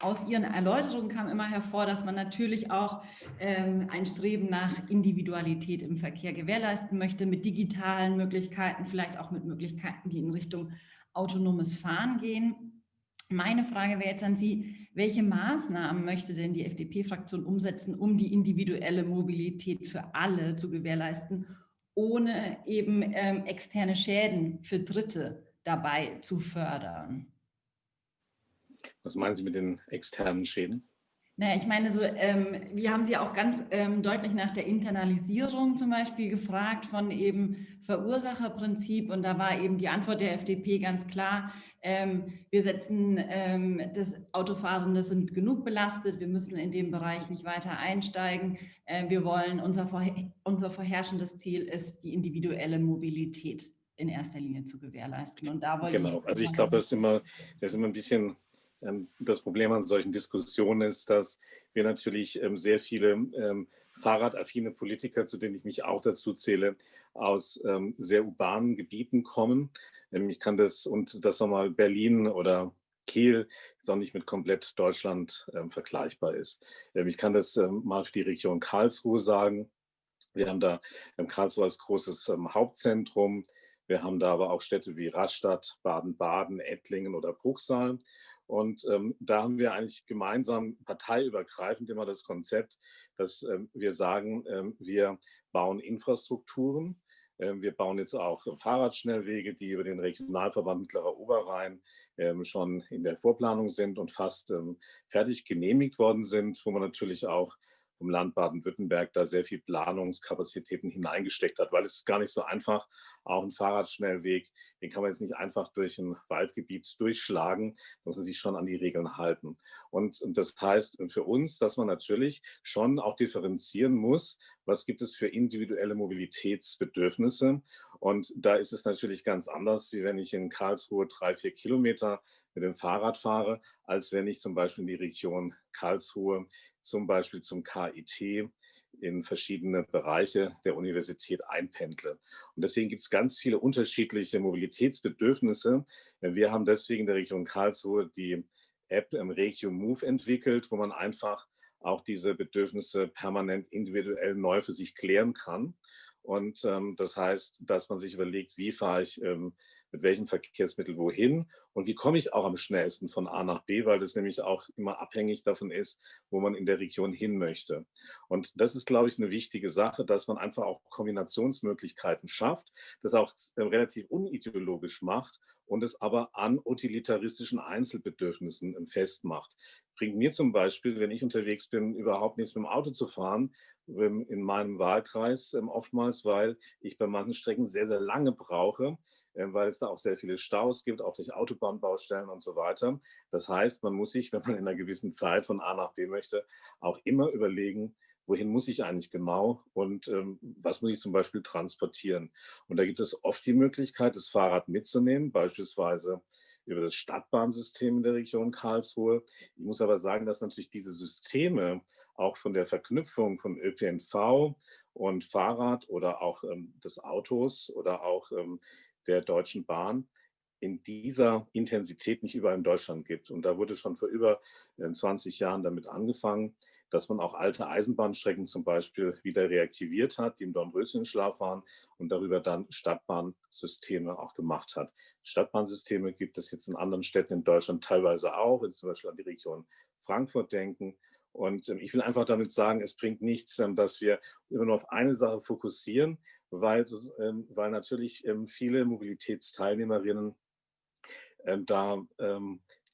aus Ihren Erläuterungen kam immer hervor, dass man natürlich auch ähm, ein Streben nach Individualität im Verkehr gewährleisten möchte, mit digitalen Möglichkeiten, vielleicht auch mit Möglichkeiten, die in Richtung autonomes Fahren gehen. Meine Frage wäre jetzt an Sie, welche Maßnahmen möchte denn die FDP-Fraktion umsetzen, um die individuelle Mobilität für alle zu gewährleisten, ohne eben ähm, externe Schäden für Dritte dabei zu fördern? Was meinen Sie mit den externen Schäden? Naja, ich meine, so, ähm, wir haben Sie auch ganz ähm, deutlich nach der Internalisierung zum Beispiel gefragt von eben Verursacherprinzip und da war eben die Antwort der FDP ganz klar, ähm, wir setzen ähm, das Autofahrende sind genug belastet, wir müssen in dem Bereich nicht weiter einsteigen, äh, wir wollen, unser, unser vorherrschendes Ziel ist die individuelle Mobilität in erster Linie zu gewährleisten. Und da wollte genau, also ich glaube, das ist immer, das ist immer ein bisschen das Problem an solchen Diskussionen ist, dass wir natürlich ähm, sehr viele ähm, fahrradaffine Politiker, zu denen ich mich auch dazu zähle, aus sehr urbanen Gebieten kommen. Ich kann das, und das nochmal Berlin oder Kiel jetzt auch nicht mit komplett Deutschland vergleichbar ist. ich kann das mal für die Region Karlsruhe sagen. Wir haben da Karlsruhe als großes Hauptzentrum. Wir haben da aber auch Städte wie Rastatt, Baden-Baden, Ettlingen oder Bruchsal. Und ähm, da haben wir eigentlich gemeinsam parteiübergreifend immer das Konzept, dass ähm, wir sagen, ähm, wir bauen Infrastrukturen. Ähm, wir bauen jetzt auch Fahrradschnellwege, die über den Regionalverband Mittlerer Oberrhein ähm, schon in der Vorplanung sind und fast ähm, fertig genehmigt worden sind, wo man natürlich auch vom Land Baden-Württemberg da sehr viel Planungskapazitäten hineingesteckt hat, weil es ist gar nicht so einfach, auch ein Fahrradschnellweg, den kann man jetzt nicht einfach durch ein Waldgebiet durchschlagen, muss man sich schon an die Regeln halten. Und, und das heißt für uns, dass man natürlich schon auch differenzieren muss, was gibt es für individuelle Mobilitätsbedürfnisse. Und da ist es natürlich ganz anders, wie wenn ich in Karlsruhe drei, vier Kilometer mit dem Fahrrad fahre, als wenn ich zum Beispiel in die Region Karlsruhe zum Beispiel zum KIT in verschiedene Bereiche der Universität einpendle. Und deswegen gibt es ganz viele unterschiedliche Mobilitätsbedürfnisse. Wir haben deswegen in der Region Karlsruhe die App Regio Move entwickelt, wo man einfach auch diese Bedürfnisse permanent individuell neu für sich klären kann. Und ähm, das heißt, dass man sich überlegt, wie fahre ich ähm, mit welchem Verkehrsmittel wohin und wie komme ich auch am schnellsten von A nach B, weil das nämlich auch immer abhängig davon ist, wo man in der Region hin möchte. Und das ist, glaube ich, eine wichtige Sache, dass man einfach auch Kombinationsmöglichkeiten schafft, das auch äh, relativ unideologisch macht und es aber an utilitaristischen Einzelbedürfnissen ähm, festmacht. Bringt mir zum Beispiel, wenn ich unterwegs bin, überhaupt nichts mit dem Auto zu fahren, ähm, in meinem Wahlkreis ähm, oftmals, weil ich bei manchen Strecken sehr, sehr lange brauche, weil es da auch sehr viele Staus gibt, auch durch Autobahnbaustellen und so weiter. Das heißt, man muss sich, wenn man in einer gewissen Zeit von A nach B möchte, auch immer überlegen, wohin muss ich eigentlich genau und ähm, was muss ich zum Beispiel transportieren. Und da gibt es oft die Möglichkeit, das Fahrrad mitzunehmen, beispielsweise über das Stadtbahnsystem in der Region Karlsruhe. Ich muss aber sagen, dass natürlich diese Systeme auch von der Verknüpfung von ÖPNV und Fahrrad oder auch ähm, des Autos oder auch ähm, der Deutschen Bahn in dieser Intensität nicht überall in Deutschland gibt. Und da wurde schon vor über 20 äh, Jahren damit angefangen dass man auch alte Eisenbahnstrecken zum Beispiel wieder reaktiviert hat, die im Dornröschenschlaf waren und darüber dann Stadtbahnsysteme auch gemacht hat. Stadtbahnsysteme gibt es jetzt in anderen Städten in Deutschland teilweise auch, jetzt zum Beispiel an die Region Frankfurt denken. Und ähm, ich will einfach damit sagen, es bringt nichts, ähm, dass wir immer nur auf eine Sache fokussieren, weil, ähm, weil natürlich viele Mobilitätsteilnehmerinnen da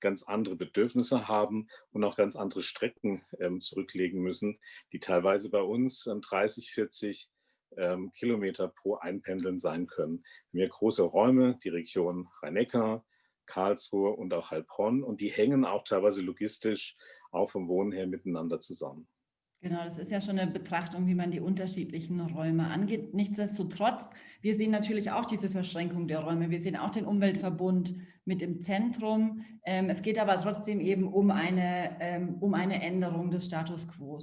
ganz andere Bedürfnisse haben und auch ganz andere Strecken ähm, zurücklegen müssen, die teilweise bei uns ähm, 30, 40 ähm, Kilometer pro Einpendeln sein können. Wir haben große Räume, die Region Rhein-Neckar, Karlsruhe und auch Heilbronn und die hängen auch teilweise logistisch auch vom Wohnen her miteinander zusammen. Genau, das ist ja schon eine Betrachtung, wie man die unterschiedlichen Räume angeht. Nichtsdestotrotz, wir sehen natürlich auch diese Verschränkung der Räume. Wir sehen auch den Umweltverbund mit im Zentrum. Ähm, es geht aber trotzdem eben um eine, ähm, um eine Änderung des Status quo.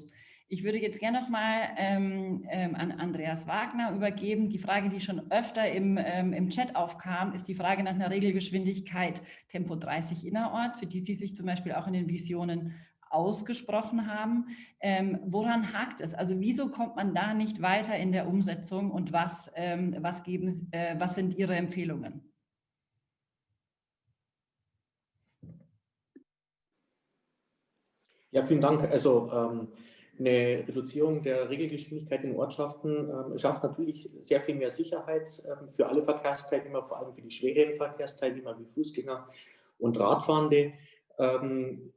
Ich würde jetzt gerne noch mal ähm, ähm, an Andreas Wagner übergeben. Die Frage, die schon öfter im, im Chat aufkam, ist die Frage nach einer Regelgeschwindigkeit Tempo 30 innerorts, für die Sie sich zum Beispiel auch in den Visionen ausgesprochen haben. Ähm, woran hakt es? Also wieso kommt man da nicht weiter in der Umsetzung und was, ähm, was, geben, äh, was sind Ihre Empfehlungen? Ja, vielen Dank. Also ähm, eine Reduzierung der Regelgeschwindigkeit in Ortschaften ähm, schafft natürlich sehr viel mehr Sicherheit ähm, für alle Verkehrsteilnehmer, vor allem für die schweren Verkehrsteilnehmer wie Fußgänger und Radfahrende. Ähm,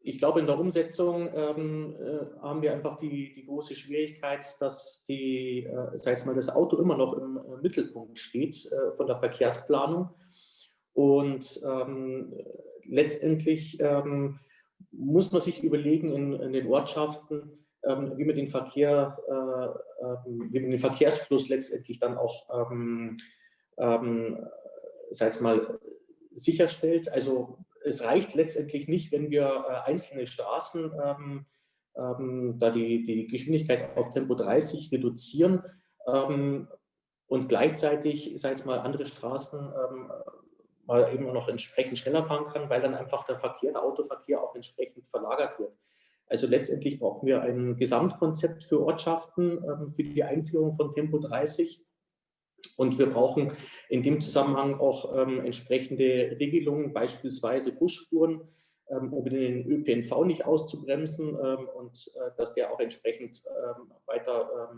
ich glaube, in der Umsetzung ähm, äh, haben wir einfach die, die große Schwierigkeit, dass die, äh, sei mal, das Auto immer noch im äh, Mittelpunkt steht äh, von der Verkehrsplanung. Und ähm, letztendlich muss man sich überlegen in, in den Ortschaften, ähm, wie man den Verkehr, äh, ähm, wie man den Verkehrsfluss letztendlich dann auch, ähm, sei mal, sicherstellt. Also es reicht letztendlich nicht, wenn wir äh, einzelne Straßen, ähm, ähm, da die, die Geschwindigkeit auf Tempo 30 reduzieren ähm, und gleichzeitig, sag mal, andere Straßen ähm, mal eben noch entsprechend schneller fahren kann, weil dann einfach der Verkehr, der Autoverkehr auch entsprechend verlagert wird. Also letztendlich brauchen wir ein Gesamtkonzept für Ortschaften, ähm, für die Einführung von Tempo 30 und wir brauchen in dem Zusammenhang auch ähm, entsprechende Regelungen, beispielsweise Busspuren, ähm, um den ÖPNV nicht auszubremsen und äh, dass der auch entsprechend weiter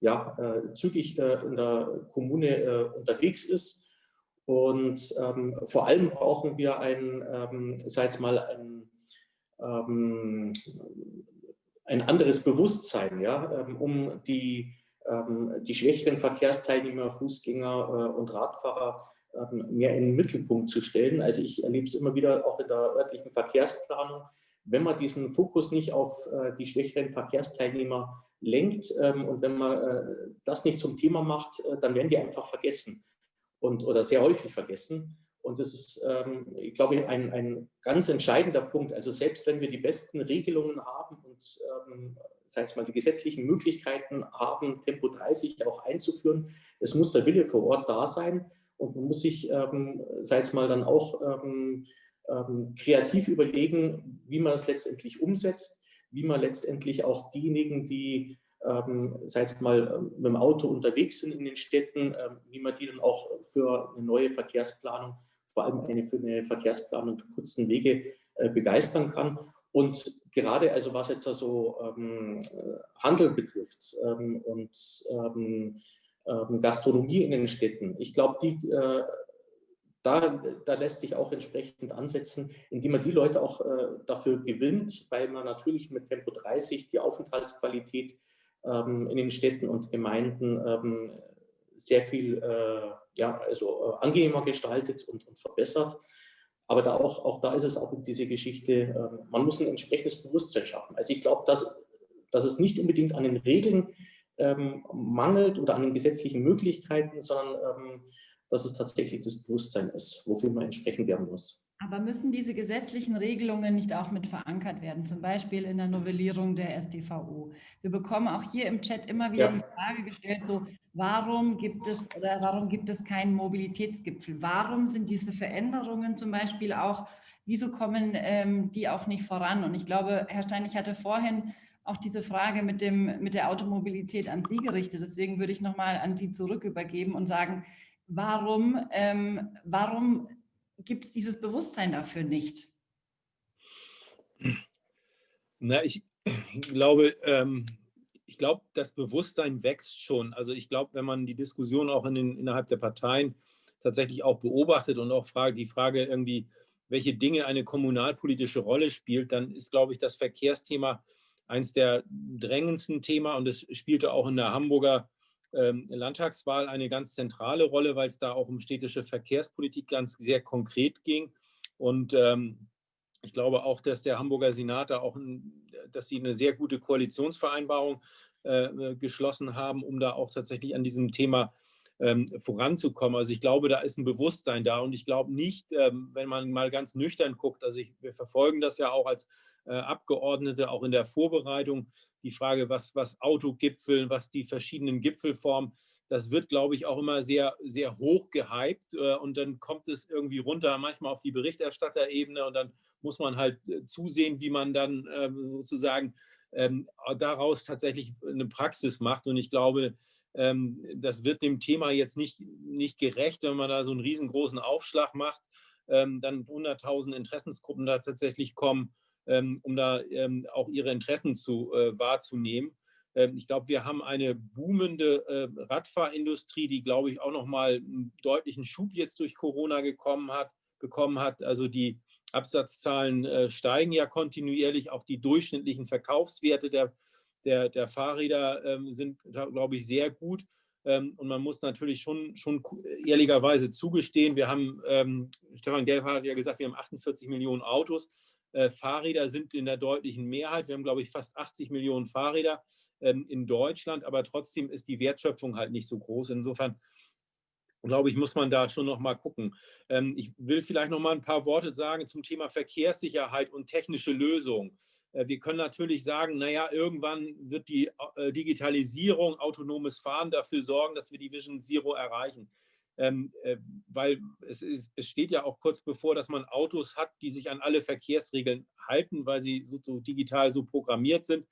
ja, äh, zügig äh, in der Kommune unterwegs ist. Und ähm, vor allem brauchen wir ein, ähm, sei mal, ein, ein anderes Bewusstsein, ja, um die ähm, die schwächeren Verkehrsteilnehmer, Fußgänger äh, und Radfahrer ähm, mehr in den Mittelpunkt zu stellen. Also ich erlebe es immer wieder auch in der örtlichen Verkehrsplanung, wenn man diesen Fokus nicht auf äh, die schwächeren Verkehrsteilnehmer lenkt ähm, und wenn man äh, das nicht zum Thema macht, dann werden die einfach vergessen und, oder sehr häufig vergessen. Und das ist, ich glaube, ein, ein ganz entscheidender Punkt. Also selbst wenn wir die besten Regelungen haben und sag ich mal, die gesetzlichen Möglichkeiten haben, Tempo 30 auch einzuführen. Es muss der Wille vor Ort da sein und man muss sich, ähm, sag ich mal, dann auch ähm, ähm, kreativ überlegen, wie man es letztendlich umsetzt, wie man letztendlich auch diejenigen, die ähm, sei es mal ähm, mit dem Auto unterwegs sind in den Städten, ähm, wie man die dann auch für eine neue Verkehrsplanung, vor allem eine für eine Verkehrsplanung der kurzen Wege äh, begeistern kann. Und gerade also was jetzt also Handel betrifft ähm, und ähm, Gastronomie in den Städten, ich glaube, die äh, da, da, lässt sich auch entsprechend ansetzen, indem man die Leute auch äh, dafür gewinnt, weil man natürlich mit Tempo 30 die Aufenthaltsqualität in den Städten und Gemeinden ähm, sehr viel äh, ja, also, äh, angenehmer gestaltet und, und, verbessert. Aber da auch, auch da ist es auch diese Geschichte, äh, man muss ein entsprechendes Bewusstsein schaffen. Also ich glaube, dass, dass es nicht unbedingt an den Regeln ähm, mangelt oder an den gesetzlichen Möglichkeiten, sondern ähm, dass es tatsächlich das Bewusstsein ist, wofür man entsprechend werden muss. Aber müssen diese gesetzlichen Regelungen nicht auch mit verankert werden, zum Beispiel in der Novellierung der StVO? Wir bekommen auch hier im Chat immer wieder ja. die Frage gestellt, so warum gibt es oder warum gibt es keinen Mobilitätsgipfel? Warum sind diese Veränderungen zum Beispiel auch, wieso kommen ähm, die auch nicht voran? Und ich glaube, Herr Stein, ich hatte vorhin auch diese Frage mit, dem, mit der Automobilität an Sie gerichtet. Deswegen würde ich nochmal an Sie zurück übergeben und sagen, warum, ähm, warum gibt es dieses Bewusstsein dafür nicht? Na, ich glaube, ähm, ich glaube, das Bewusstsein wächst schon. Also ich glaube, wenn man die Diskussion auch in den, innerhalb der Parteien tatsächlich auch beobachtet und auch frage, die Frage irgendwie, welche Dinge eine kommunalpolitische Rolle spielt, dann ist, glaube ich, das Verkehrsthema eines der drängendsten Themen und es spielte auch in der Hamburger Landtagswahl eine ganz zentrale Rolle, weil es da auch um städtische Verkehrspolitik ganz sehr konkret ging. Und ähm, ich glaube auch, dass der Hamburger Senat da auch, dass sie eine sehr gute Koalitionsvereinbarung äh, geschlossen haben, um da auch tatsächlich an diesem Thema ähm, voranzukommen. Also ich glaube, da ist ein Bewusstsein da und ich glaube nicht, ähm, wenn man mal ganz nüchtern guckt, also ich, wir verfolgen das ja auch als äh, Abgeordnete, auch in der Vorbereitung, die Frage, was, was Autogipfeln, was die verschiedenen Gipfelformen, das wird, glaube ich, auch immer sehr, sehr hoch gehypt äh, und dann kommt es irgendwie runter, manchmal auf die Berichterstatterebene und dann muss man halt äh, zusehen, wie man dann ähm, sozusagen ähm, daraus tatsächlich eine Praxis macht. Und ich glaube, ähm, das wird dem Thema jetzt nicht, nicht gerecht, wenn man da so einen riesengroßen Aufschlag macht, dann 100.000 Interessensgruppen da tatsächlich kommen, um da auch ihre Interessen zu äh, wahrzunehmen. Ich glaube, wir haben eine boomende äh, Radfahrindustrie, die, glaube ich, auch nochmal einen deutlichen Schub jetzt durch Corona gekommen hat, bekommen hat. Also die Absatzzahlen äh, steigen ja kontinuierlich, auch die durchschnittlichen Verkaufswerte der der, der Fahrräder ähm, sind, glaube ich, sehr gut. Ähm, und man muss natürlich schon, schon ehrlicherweise zugestehen, wir haben, ähm, Stefan Gelb hat ja gesagt, wir haben 48 Millionen Autos. Äh, Fahrräder sind in der deutlichen Mehrheit. Wir haben, glaube ich, fast 80 Millionen Fahrräder ähm, in Deutschland, aber trotzdem ist die Wertschöpfung halt nicht so groß. Insofern glaube ich, muss man da schon noch mal gucken. Ähm, ich will vielleicht noch mal ein paar Worte sagen zum Thema Verkehrssicherheit und technische Lösungen. Äh, wir können natürlich sagen, naja, irgendwann wird die äh, Digitalisierung, autonomes Fahren dafür sorgen, dass wir die Vision Zero erreichen. Ähm, äh, weil es, ist, es steht ja auch kurz bevor, dass man Autos hat, die sich an alle Verkehrsregeln halten, weil sie so, so digital so programmiert sind.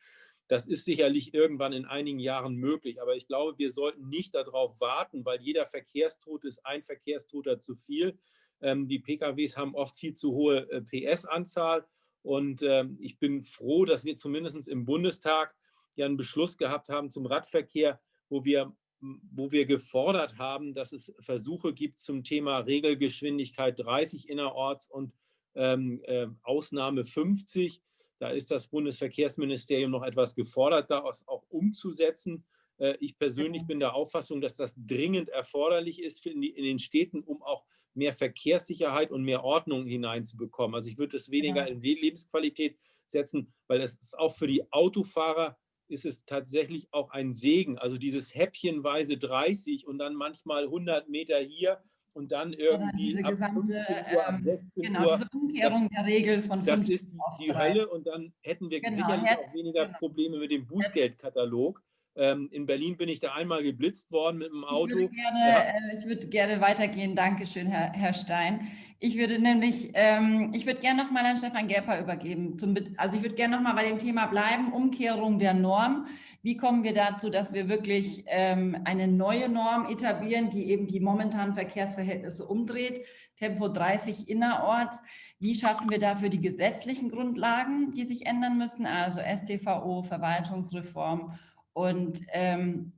Das ist sicherlich irgendwann in einigen Jahren möglich, aber ich glaube, wir sollten nicht darauf warten, weil jeder Verkehrstod ist ein Verkehrstoter zu viel. Ähm, die PKWs haben oft viel zu hohe äh, PS-Anzahl und ähm, ich bin froh, dass wir zumindest im Bundestag ja einen Beschluss gehabt haben zum Radverkehr, wo wir, wo wir gefordert haben, dass es Versuche gibt zum Thema Regelgeschwindigkeit 30 innerorts und ähm, äh, Ausnahme 50 da ist das Bundesverkehrsministerium noch etwas gefordert, das auch umzusetzen. Äh, ich persönlich bin der Auffassung, dass das dringend erforderlich ist in den Städten, um auch mehr Verkehrssicherheit und mehr Ordnung hineinzubekommen. Also ich würde es weniger in Lebensqualität setzen, weil es ist auch für die Autofahrer ist es tatsächlich auch ein Segen. Also dieses häppchenweise 30 und dann manchmal 100 Meter hier und dann irgendwie diese gesamte, Uhr, ab 16 ähm, genau, Uhr. Diese Umkehrung das, der Regel von Das ist die, die Hölle und dann hätten wir genau, sicherlich hätte, auch weniger genau. Probleme mit dem Bußgeldkatalog. Ähm, in Berlin bin ich da einmal geblitzt worden mit dem Auto. Ich würde gerne, ja. äh, ich würde gerne weitergehen. Dankeschön, Herr, Herr Stein. Ich würde nämlich, ähm, ich würde gerne nochmal an Stefan Gerper übergeben. Zum, also ich würde gerne nochmal bei dem Thema bleiben, Umkehrung der Norm. Wie kommen wir dazu, dass wir wirklich ähm, eine neue Norm etablieren, die eben die momentanen Verkehrsverhältnisse umdreht? Tempo 30 innerorts. Wie schaffen wir dafür die gesetzlichen Grundlagen, die sich ändern müssen? Also STVO, Verwaltungsreform und ähm,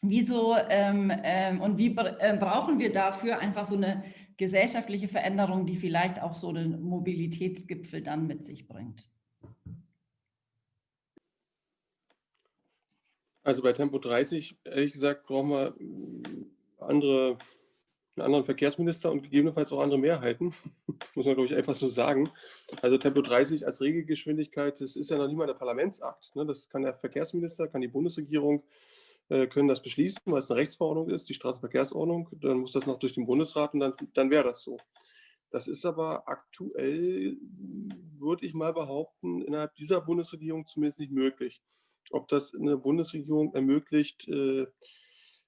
wieso ähm, ähm, und wie äh, brauchen wir dafür einfach so eine gesellschaftliche Veränderung, die vielleicht auch so einen Mobilitätsgipfel dann mit sich bringt? Also bei Tempo 30, ehrlich gesagt, brauchen wir andere, einen anderen Verkehrsminister und gegebenenfalls auch andere Mehrheiten. Muss man, glaube ich, einfach so sagen. Also Tempo 30 als Regelgeschwindigkeit, das ist ja noch nicht mal der Parlamentsakt. Ne? Das kann der Verkehrsminister, kann die Bundesregierung, äh, können das beschließen, weil es eine Rechtsverordnung ist, die Straßenverkehrsordnung. Dann muss das noch durch den Bundesrat und dann, dann wäre das so. Das ist aber aktuell, würde ich mal behaupten, innerhalb dieser Bundesregierung zumindest nicht möglich ob das eine Bundesregierung ermöglicht, äh,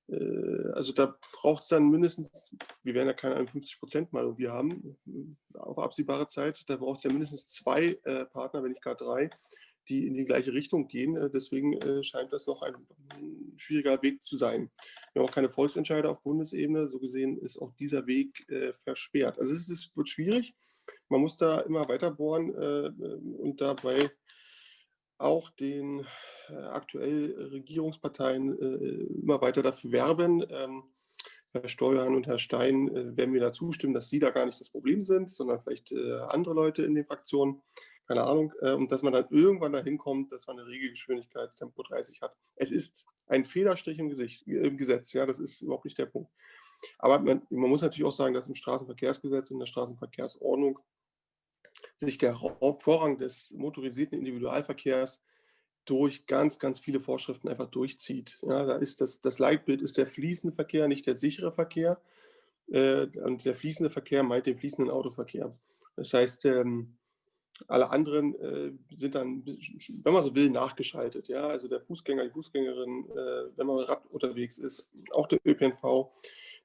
also da braucht es dann mindestens, wir werden ja keine 51 mal irgendwie haben, äh, auf absehbare Zeit, da braucht es ja mindestens zwei Partner, wenn nicht gar drei, die in die gleiche Richtung gehen. Deswegen scheint das noch ein schwieriger Weg zu sein. Wir haben auch keine Volksentscheide auf Bundesebene. So gesehen ist auch dieser Weg versperrt. Also es, ist, wird schwierig. Man muss da immer weiter bohren und dabei auch den äh, aktuell Regierungsparteien äh, immer weiter dafür werben. Ähm, Herr Steuern und Herr Stein äh, werden mir da zustimmen, dass Sie da gar nicht das Problem sind, sondern vielleicht andere Leute in den Fraktionen, keine Ahnung, und dass man dann irgendwann dahin kommt, dass man eine Regelgeschwindigkeit Tempo 30 hat. Es ist ein Federstrich im, Gesicht, im Gesetz, ja, das ist überhaupt nicht der Punkt. Aber man, man muss natürlich auch sagen, dass im Straßenverkehrsgesetz und in der Straßenverkehrsordnung sich der Vorrang des motorisierten Individualverkehrs durch ganz, ganz viele Vorschriften einfach durchzieht. Ja, da ist das, das Leitbild ist der fließende Verkehr, nicht der sichere Verkehr. Äh, und der fließende Verkehr meint den fließenden Autoverkehr. Das heißt, ähm, alle anderen äh, sind dann, wenn man so will, nachgeschaltet. Ja? Also der Fußgänger, die Fußgängerin, äh, wenn man Rad unterwegs ist, auch der ÖPNV,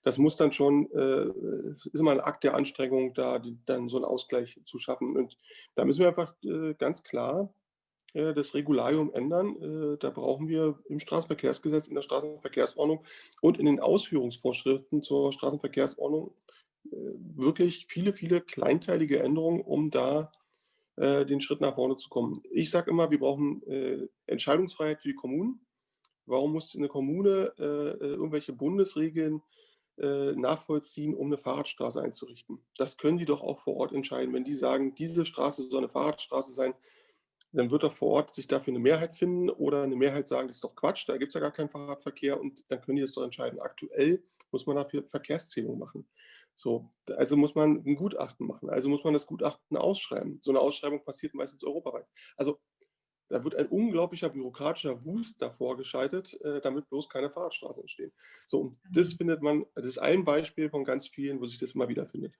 das muss dann schon, äh, ist immer ein Akt der Anstrengung, da die, dann so einen Ausgleich zu schaffen. Und da müssen wir einfach äh, ganz klar äh, das Regularium ändern. Äh, da brauchen wir im Straßenverkehrsgesetz, in der Straßenverkehrsordnung und in den Ausführungsvorschriften zur Straßenverkehrsordnung äh, wirklich viele, viele kleinteilige Änderungen, um da den Schritt nach vorne zu kommen. Ich sage immer, wir brauchen Entscheidungsfreiheit für die Kommunen. Warum muss eine Kommune irgendwelche Bundesregeln nachvollziehen, um eine Fahrradstraße einzurichten? Das können die doch auch vor Ort entscheiden. Wenn die sagen, diese Straße soll eine Fahrradstraße sein, dann wird er vor Ort sich dafür eine Mehrheit finden oder eine Mehrheit sagen, das ist doch Quatsch, da gibt es ja gar keinen Fahrradverkehr und dann können die das doch entscheiden. Aktuell muss man dafür Verkehrszählung machen. So, also muss man ein Gutachten machen, also muss man das Gutachten ausschreiben. So eine Ausschreibung passiert meistens europaweit. Also da wird ein unglaublicher bürokratischer Wust davor geschaltet, äh, damit bloß keine Fahrradstraßen entstehen. So, und das mhm. findet man, das ist ein Beispiel von ganz vielen, wo sich das immer wieder findet.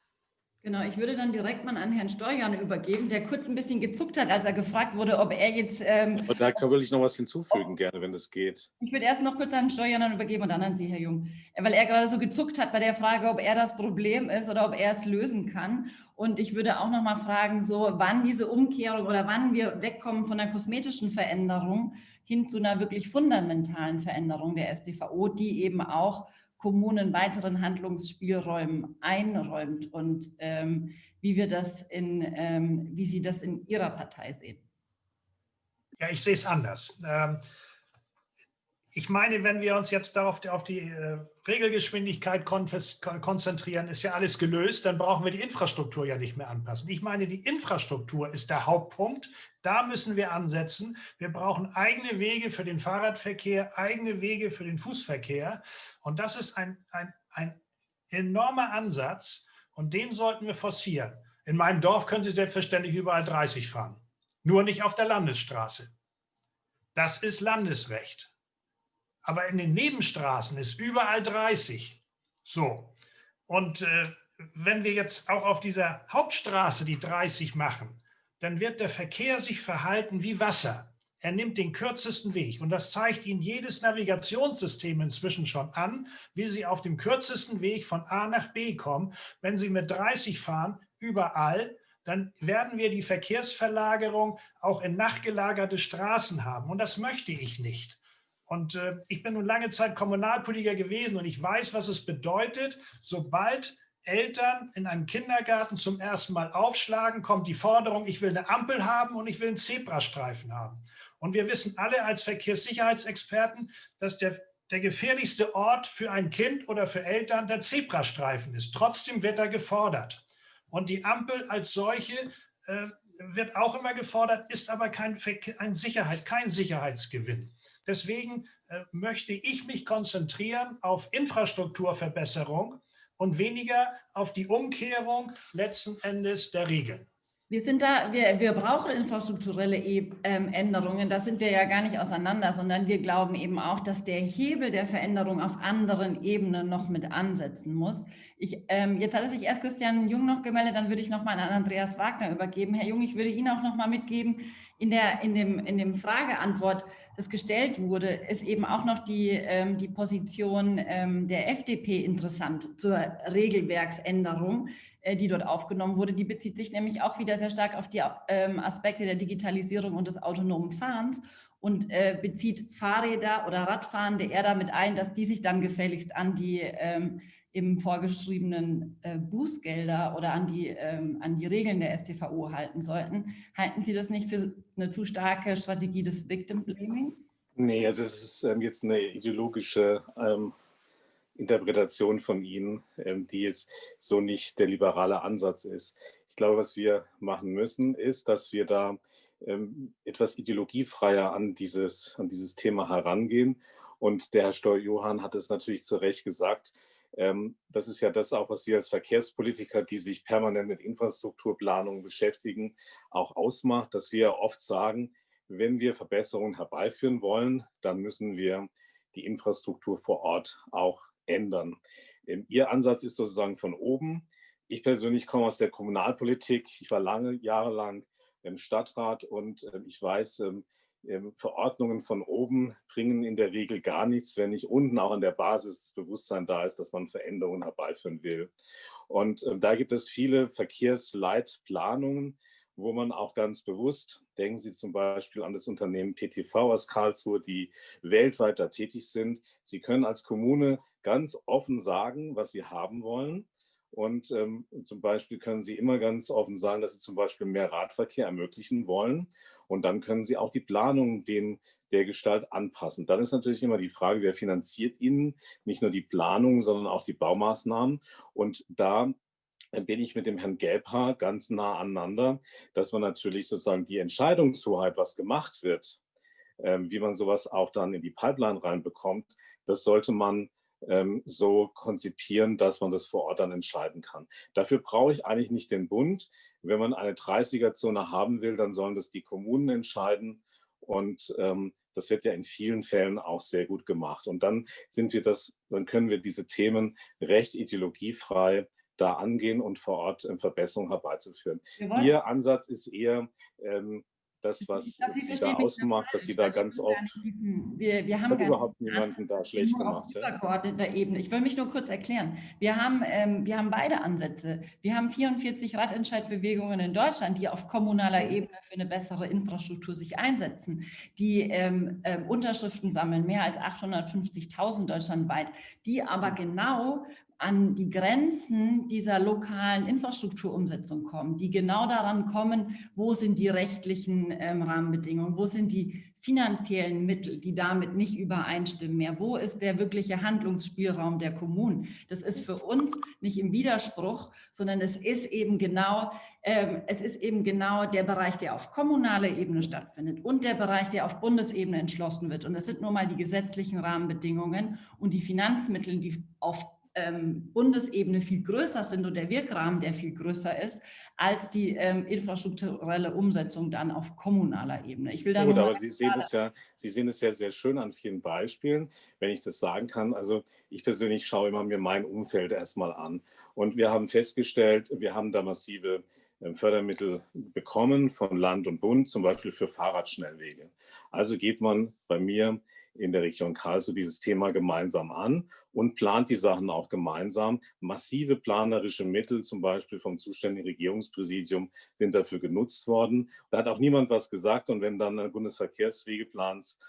Genau, ich würde dann direkt mal an Herrn Steuern übergeben, der kurz ein bisschen gezuckt hat, als er gefragt wurde, ob er jetzt... Ähm, Aber da kann will ich noch was hinzufügen, gerne, wenn das geht. Ich würde erst noch kurz an Herrn Steuern übergeben und dann an Sie, Herr Jung, weil er gerade so gezuckt hat bei der Frage, ob er das Problem ist oder ob er es lösen kann. Und ich würde auch noch mal fragen, so wann diese Umkehrung oder wann wir wegkommen von einer kosmetischen Veränderung hin zu einer wirklich fundamentalen Veränderung der SDVO, die eben auch Kommunen weiteren Handlungsspielräumen einräumt und ähm, wie wir das in, ähm, wie Sie das in Ihrer Partei sehen. Ja, ich sehe es anders. Ähm, ich meine, wenn wir uns jetzt darauf auf die äh, Regelgeschwindigkeit konzentrieren, ist ja alles gelöst, dann brauchen wir die Infrastruktur ja nicht mehr anpassen. Ich meine, die Infrastruktur ist der Hauptpunkt. Da müssen wir ansetzen. Wir brauchen eigene Wege für den Fahrradverkehr, eigene Wege für den Fußverkehr. Und das ist ein, ein, ein enormer Ansatz und den sollten wir forcieren. In meinem Dorf können Sie selbstverständlich überall 30 fahren, nur nicht auf der Landesstraße. Das ist Landesrecht aber in den Nebenstraßen ist überall 30. So. Und äh, wenn wir jetzt auch auf dieser Hauptstraße die 30 machen, dann wird der Verkehr sich verhalten wie Wasser. Er nimmt den kürzesten Weg und das zeigt Ihnen jedes Navigationssystem inzwischen schon an, wie Sie auf dem kürzesten Weg von A nach B kommen. Wenn Sie mit 30 fahren, überall, dann werden wir die Verkehrsverlagerung auch in nachgelagerte Straßen haben und das möchte ich nicht. Und äh, ich bin nun lange Zeit Kommunalpolitiker gewesen und ich weiß, was es bedeutet, sobald Eltern in einem Kindergarten zum ersten Mal aufschlagen, kommt die Forderung, ich will eine Ampel haben und ich will einen Zebrastreifen haben. Und wir wissen alle als Verkehrssicherheitsexperten, dass der, der gefährlichste Ort für ein Kind oder für Eltern der Zebrastreifen ist. Trotzdem wird er gefordert. Und die Ampel als solche äh, wird auch immer gefordert, ist aber kein, ein Sicherheit, kein Sicherheitsgewinn. Deswegen äh, möchte ich mich konzentrieren auf Infrastrukturverbesserung und weniger auf die Umkehrung letzten Endes der Regeln. Wir sind da, wir, wir brauchen infrastrukturelle e Änderungen, da sind wir ja gar nicht auseinander, sondern wir glauben eben auch, dass der Hebel der Veränderung auf anderen Ebenen noch mit ansetzen muss. Ich, ähm, jetzt hat sich erst Christian Jung noch gemeldet, dann würde ich noch mal an Andreas Wagner übergeben. Herr Jung, ich würde Ihnen auch noch mal mitgeben, in der, in dem, in dem Frageantwort, das gestellt wurde, ist eben auch noch die, ähm, die Position ähm, der FDP interessant zur Regelwerksänderung, äh, die dort aufgenommen wurde. Die bezieht sich nämlich auch wieder sehr stark auf die ähm, Aspekte der Digitalisierung und des autonomen Fahrens und äh, bezieht Fahrräder oder Radfahrende eher damit ein, dass die sich dann gefälligst an die ähm, eben vorgeschriebenen äh, Bußgelder oder an die, ähm, an die Regeln der STVO halten sollten. Halten Sie das nicht für eine zu starke Strategie des Victim Blaming? Nee, also das ist ähm, jetzt eine ideologische ähm, Interpretation von Ihnen, ähm, die jetzt so nicht der liberale Ansatz ist. Ich glaube, was wir machen müssen, ist, dass wir da ähm, etwas ideologiefreier an dieses, an dieses Thema herangehen. Und der Herr Steuer-Johann hat es natürlich zu Recht gesagt, das ist ja das auch, was wir als Verkehrspolitiker, die sich permanent mit Infrastrukturplanung beschäftigen, auch ausmacht, dass wir oft sagen, wenn wir Verbesserungen herbeiführen wollen, dann müssen wir die Infrastruktur vor Ort auch ändern. Ähm, Ihr Ansatz ist sozusagen von oben. Ich persönlich komme aus der Kommunalpolitik. Ich war lange Jahre lang im Stadtrat und ähm, ich weiß, ähm, Verordnungen von oben bringen in der Regel gar nichts, wenn nicht unten auch an der Basis das Bewusstsein da ist, dass man Veränderungen herbeiführen will. Und ähm, da gibt es viele Verkehrsleitplanungen, wo man auch ganz bewusst, denken Sie zum Beispiel an das Unternehmen PTV aus Karlsruhe, die weltweit da tätig sind. Sie können als Kommune ganz offen sagen, was Sie haben wollen. Und ähm, zum Beispiel können Sie immer ganz offen sagen, dass Sie zum Beispiel mehr Radverkehr ermöglichen wollen. Und dann können Sie auch die Planung dem der Gestalt anpassen. Dann ist natürlich immer die Frage, wer finanziert Ihnen nicht nur die Planung, sondern auch die Baumaßnahmen. Und da bin ich mit dem Herrn Gelbhaar ganz nah aneinander, dass man natürlich sozusagen die Entscheidungshoheit, was gemacht wird, ähm, wie man sowas auch dann in die Pipeline reinbekommt, das sollte man ähm, so konzipieren, dass man das vor Ort dann entscheiden kann. Dafür brauche ich eigentlich nicht den Bund. Wenn man eine 30er-Zone haben will, dann sollen das die Kommunen entscheiden. Und ähm, das wird ja in vielen Fällen auch sehr gut gemacht. Und dann sind wir das, dann können wir diese Themen recht ideologiefrei da angehen und vor Ort ähm, Verbesserungen herbeizuführen. Ihr Ansatz ist eher, ähm, das, was sie da ausmacht, dass sie da ganz oft wir, wir haben überhaupt niemanden da schlecht gemacht. Übergeordneter Ebene. Ich will mich nur kurz erklären. Wir haben, ähm, wir haben beide Ansätze. Wir haben 44 Radentscheidbewegungen in Deutschland, die auf kommunaler Ebene für eine bessere Infrastruktur sich einsetzen, die ähm, ähm, Unterschriften sammeln, mehr als 850.000 deutschlandweit, die aber genau an die Grenzen dieser lokalen Infrastrukturumsetzung kommen, die genau daran kommen, wo sind die rechtlichen ähm, Rahmenbedingungen, wo sind die finanziellen Mittel, die damit nicht übereinstimmen mehr, wo ist der wirkliche Handlungsspielraum der Kommunen. Das ist für uns nicht im Widerspruch, sondern es ist eben genau, ähm, es ist eben genau der Bereich, der auf kommunaler Ebene stattfindet und der Bereich, der auf Bundesebene entschlossen wird. Und das sind nur mal die gesetzlichen Rahmenbedingungen und die Finanzmittel, die auf ähm, Bundesebene viel größer sind und der Wirkrahmen, der viel größer ist, als die ähm, infrastrukturelle Umsetzung dann auf kommunaler Ebene. Ich will da Gut, aber Sie sehen, es ja, Sie sehen es ja sehr schön an vielen Beispielen, wenn ich das sagen kann. Also ich persönlich schaue immer mir mein Umfeld erstmal an. Und wir haben festgestellt, wir haben da massive ähm, Fördermittel bekommen von Land und Bund, zum Beispiel für Fahrradschnellwege. Also geht man bei mir in der Region Karlsruhe dieses Thema gemeinsam an und plant die Sachen auch gemeinsam. Massive planerische Mittel, zum Beispiel vom zuständigen Regierungspräsidium, sind dafür genutzt worden. Da hat auch niemand was gesagt. Und wenn dann ein Bundesverkehrswegeplans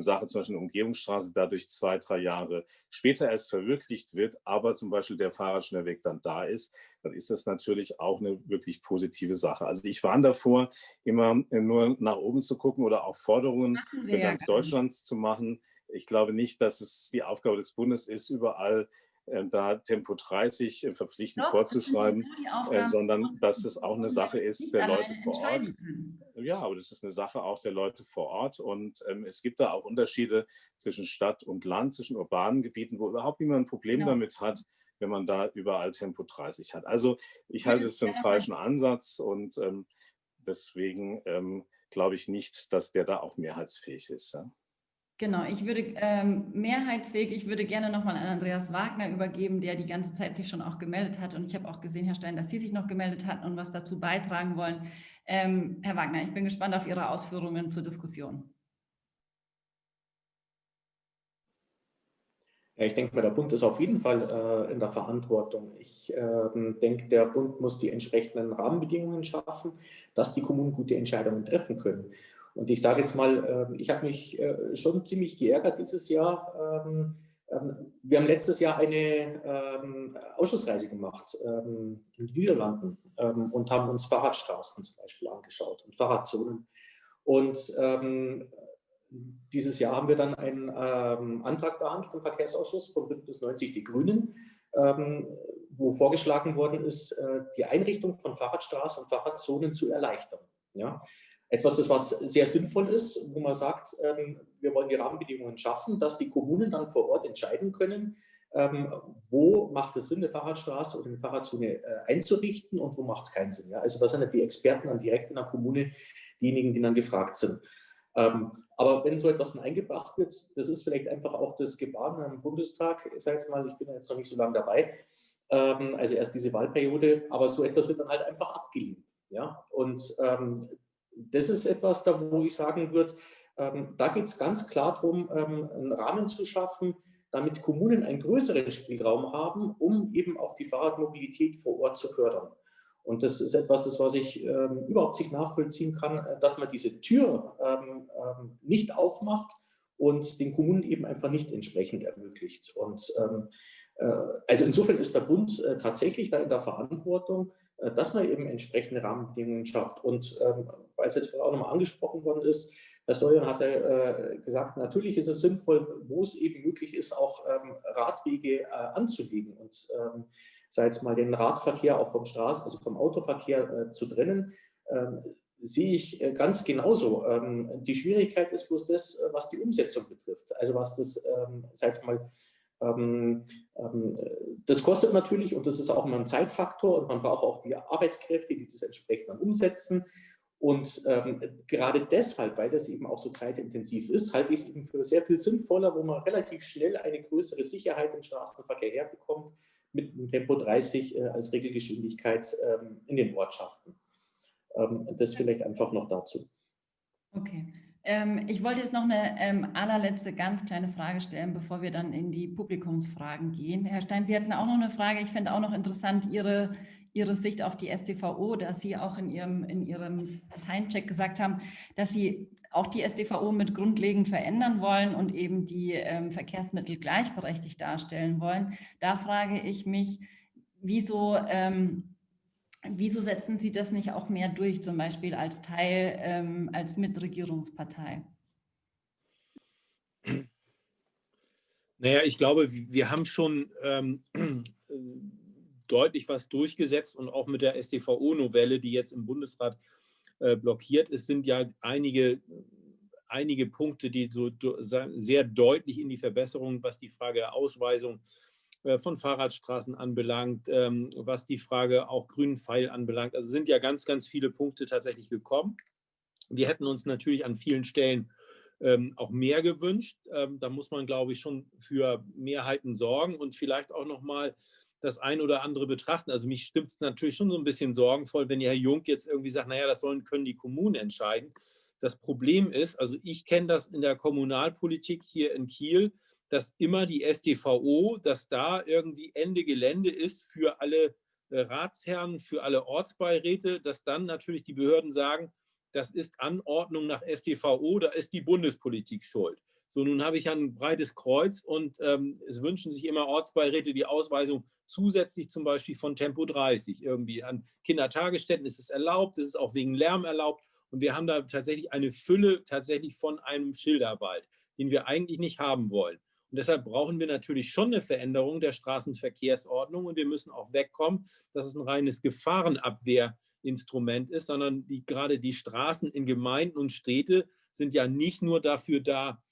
Sache, zum Beispiel eine Umgehungsstraße, dadurch zwei, drei Jahre später erst verwirklicht wird, aber zum Beispiel der Fahrradschnellweg dann da ist, dann ist das natürlich auch eine wirklich positive Sache. Also ich warne davor, immer nur nach oben zu gucken oder auch Forderungen für ganz Deutschland zu machen. Ich glaube nicht, dass es die Aufgabe des Bundes ist, überall ähm, da Tempo 30 äh, verpflichtend Doch, vorzuschreiben, äh, sondern dass es auch eine Sache ist der Leute vor Ort. Ja, aber das ist eine Sache auch der Leute vor Ort und ähm, es gibt da auch Unterschiede zwischen Stadt und Land, zwischen urbanen Gebieten, wo überhaupt niemand ein Problem genau. damit hat, wenn man da überall Tempo 30 hat. Also ich halte es für einen falschen Ansatz und ähm, deswegen ähm, glaube ich nicht, dass der da auch mehrheitsfähig ist. Ja. Genau, ich würde ähm, mehrheitsfähig, ich würde gerne nochmal an Andreas Wagner übergeben, der die ganze Zeit sich schon auch gemeldet hat. Und ich habe auch gesehen, Herr Stein, dass Sie sich noch gemeldet hatten und was dazu beitragen wollen. Ähm, Herr Wagner, ich bin gespannt auf Ihre Ausführungen zur Diskussion. Ja, ich denke mal, der Bund ist auf jeden Fall äh, in der Verantwortung. Ich äh, denke, der Bund muss die entsprechenden Rahmenbedingungen schaffen, dass die Kommunen gute Entscheidungen treffen können. Und ich sage jetzt mal, ähm, ich habe mich äh, schon ziemlich geärgert dieses Jahr. Ähm, ähm, wir haben letztes Jahr eine Ausschussreise gemacht in den Niederlanden und haben uns Fahrradstraßen zum Beispiel angeschaut und Fahrradzonen. Und dieses Jahr haben wir dann einen Antrag behandelt im Verkehrsausschuss von Bündnis 90 Die Grünen, wo vorgeschlagen worden ist, äh, die Einrichtung von Fahrradstraßen und Fahrradzonen zu erleichtern. Ja? Etwas ist, was sehr sinnvoll ist, wo man sagt, ähm, wir wollen die Rahmenbedingungen schaffen, dass die Kommunen dann vor Ort entscheiden können, ähm, wo macht es Sinn, eine Fahrradstraße oder eine Fahrradzone äh, einzurichten und wo macht es keinen Sinn. Also das sind ja die Experten dann direkt in der Kommune, diejenigen, die dann gefragt sind. Ähm, aber wenn so etwas dann eingebracht wird, das ist vielleicht einfach auch das Gebaren am Bundestag, ich sage jetzt mal, ich bin jetzt noch nicht so lange dabei, also erst diese Wahlperiode, aber so etwas wird dann halt einfach abgelehnt. Ja? Und ähm, das ist etwas, da wo ich sagen würde, ähm, da geht es ganz klar darum, ähm, einen Rahmen zu schaffen, damit Kommunen einen größeren Spielraum haben, um eben auch die Fahrradmobilität vor Ort zu fördern. Und das ist etwas, das, was ich ähm, überhaupt nicht nachvollziehen kann, äh, dass man diese Tür ähm, ähm, nicht aufmacht und den Kommunen eben einfach nicht entsprechend ermöglicht. Und ähm, äh, also insofern ist der Bund äh, tatsächlich da in der Verantwortung, dass man eben entsprechende Rahmenbedingungen schafft. Und ähm, weil es jetzt vorher auch nochmal angesprochen worden ist, Herr Steuern hat äh, gesagt, natürlich ist es sinnvoll, wo es eben möglich ist, auch ähm, Radwege äh, anzulegen und ähm, sei es mal den Radverkehr auch vom Straßen, also vom Autoverkehr äh, zu trennen, ähm, sehe ich äh, ganz genauso. Ähm, die Schwierigkeit ist bloß das, äh, was die Umsetzung betrifft. Also was das, ähm, sei es mal ähm, ähm, das kostet natürlich und das ist auch immer ein Zeitfaktor und man braucht auch die Arbeitskräfte, die das entsprechend dann umsetzen. Und ähm, gerade deshalb, weil das eben auch so zeitintensiv ist, halte ich es eben für sehr viel sinnvoller, wo man relativ schnell eine größere Sicherheit im Straßenverkehr herbekommt, mit Tempo 30 äh, als Regelgeschwindigkeit ähm, in den Ortschaften. Ähm, das vielleicht einfach noch dazu. Okay. Ähm, ich wollte jetzt noch eine ähm, allerletzte ganz kleine Frage stellen, bevor wir dann in die Publikumsfragen gehen. Herr Stein, Sie hatten auch noch eine Frage. Ich fände auch noch interessant Ihre, Ihre Sicht auf die STVO, dass Sie auch in Ihrem, in Ihrem Parteiencheck gesagt haben, dass Sie auch die STVO mit grundlegend verändern wollen und eben die ähm, Verkehrsmittel gleichberechtigt darstellen wollen. Da frage ich mich, wieso ähm, Wieso setzen Sie das nicht auch mehr durch, zum Beispiel als Teil, ähm, als Mitregierungspartei? Naja, ich glaube, wir haben schon ähm, deutlich was durchgesetzt und auch mit der StVO-Novelle, die jetzt im Bundesrat äh, blockiert ist, sind ja einige, einige Punkte, die so sehr deutlich in die Verbesserung, was die Frage der Ausweisung äh, von Fahrradstraßen anbelangt, ähm, was die Frage auch grünen Pfeil anbelangt. Also sind ja ganz, ganz viele Punkte tatsächlich gekommen. Wir hätten uns natürlich an vielen Stellen ähm, auch mehr gewünscht. Ähm, da muss man, glaube ich, schon für Mehrheiten sorgen und vielleicht auch noch mal das ein oder andere betrachten. Also mich stimmt es natürlich schon so ein bisschen sorgenvoll, wenn Herr Jung jetzt irgendwie sagt, naja, das sollen, können die Kommunen entscheiden. Das Problem ist, also ich kenne das in der Kommunalpolitik hier in Kiel, dass immer die SDVO, dass da irgendwie Ende Gelände ist für alle äh, Ratsherren, für alle Ortsbeiräte, dass dann natürlich die Behörden sagen, das ist Anordnung nach SDVO, da ist die Bundespolitik schuld. So, nun habe ich ein breites Kreuz und ähm, es wünschen sich immer Ortsbeiräte die Ausweisung zusätzlich zum Beispiel von Tempo 30. Irgendwie an Kindertagesstätten ist es erlaubt, es ist auch wegen Lärm erlaubt. Und wir haben da tatsächlich eine Fülle tatsächlich von einem Schilderwald, den wir eigentlich nicht haben wollen. Und deshalb brauchen wir natürlich schon eine Veränderung der Straßenverkehrsordnung und wir müssen auch wegkommen, dass es ein reines Gefahrenabwehrinstrument ist, sondern die, gerade die Straßen in Gemeinden und Städte sind ja nicht nur dafür da,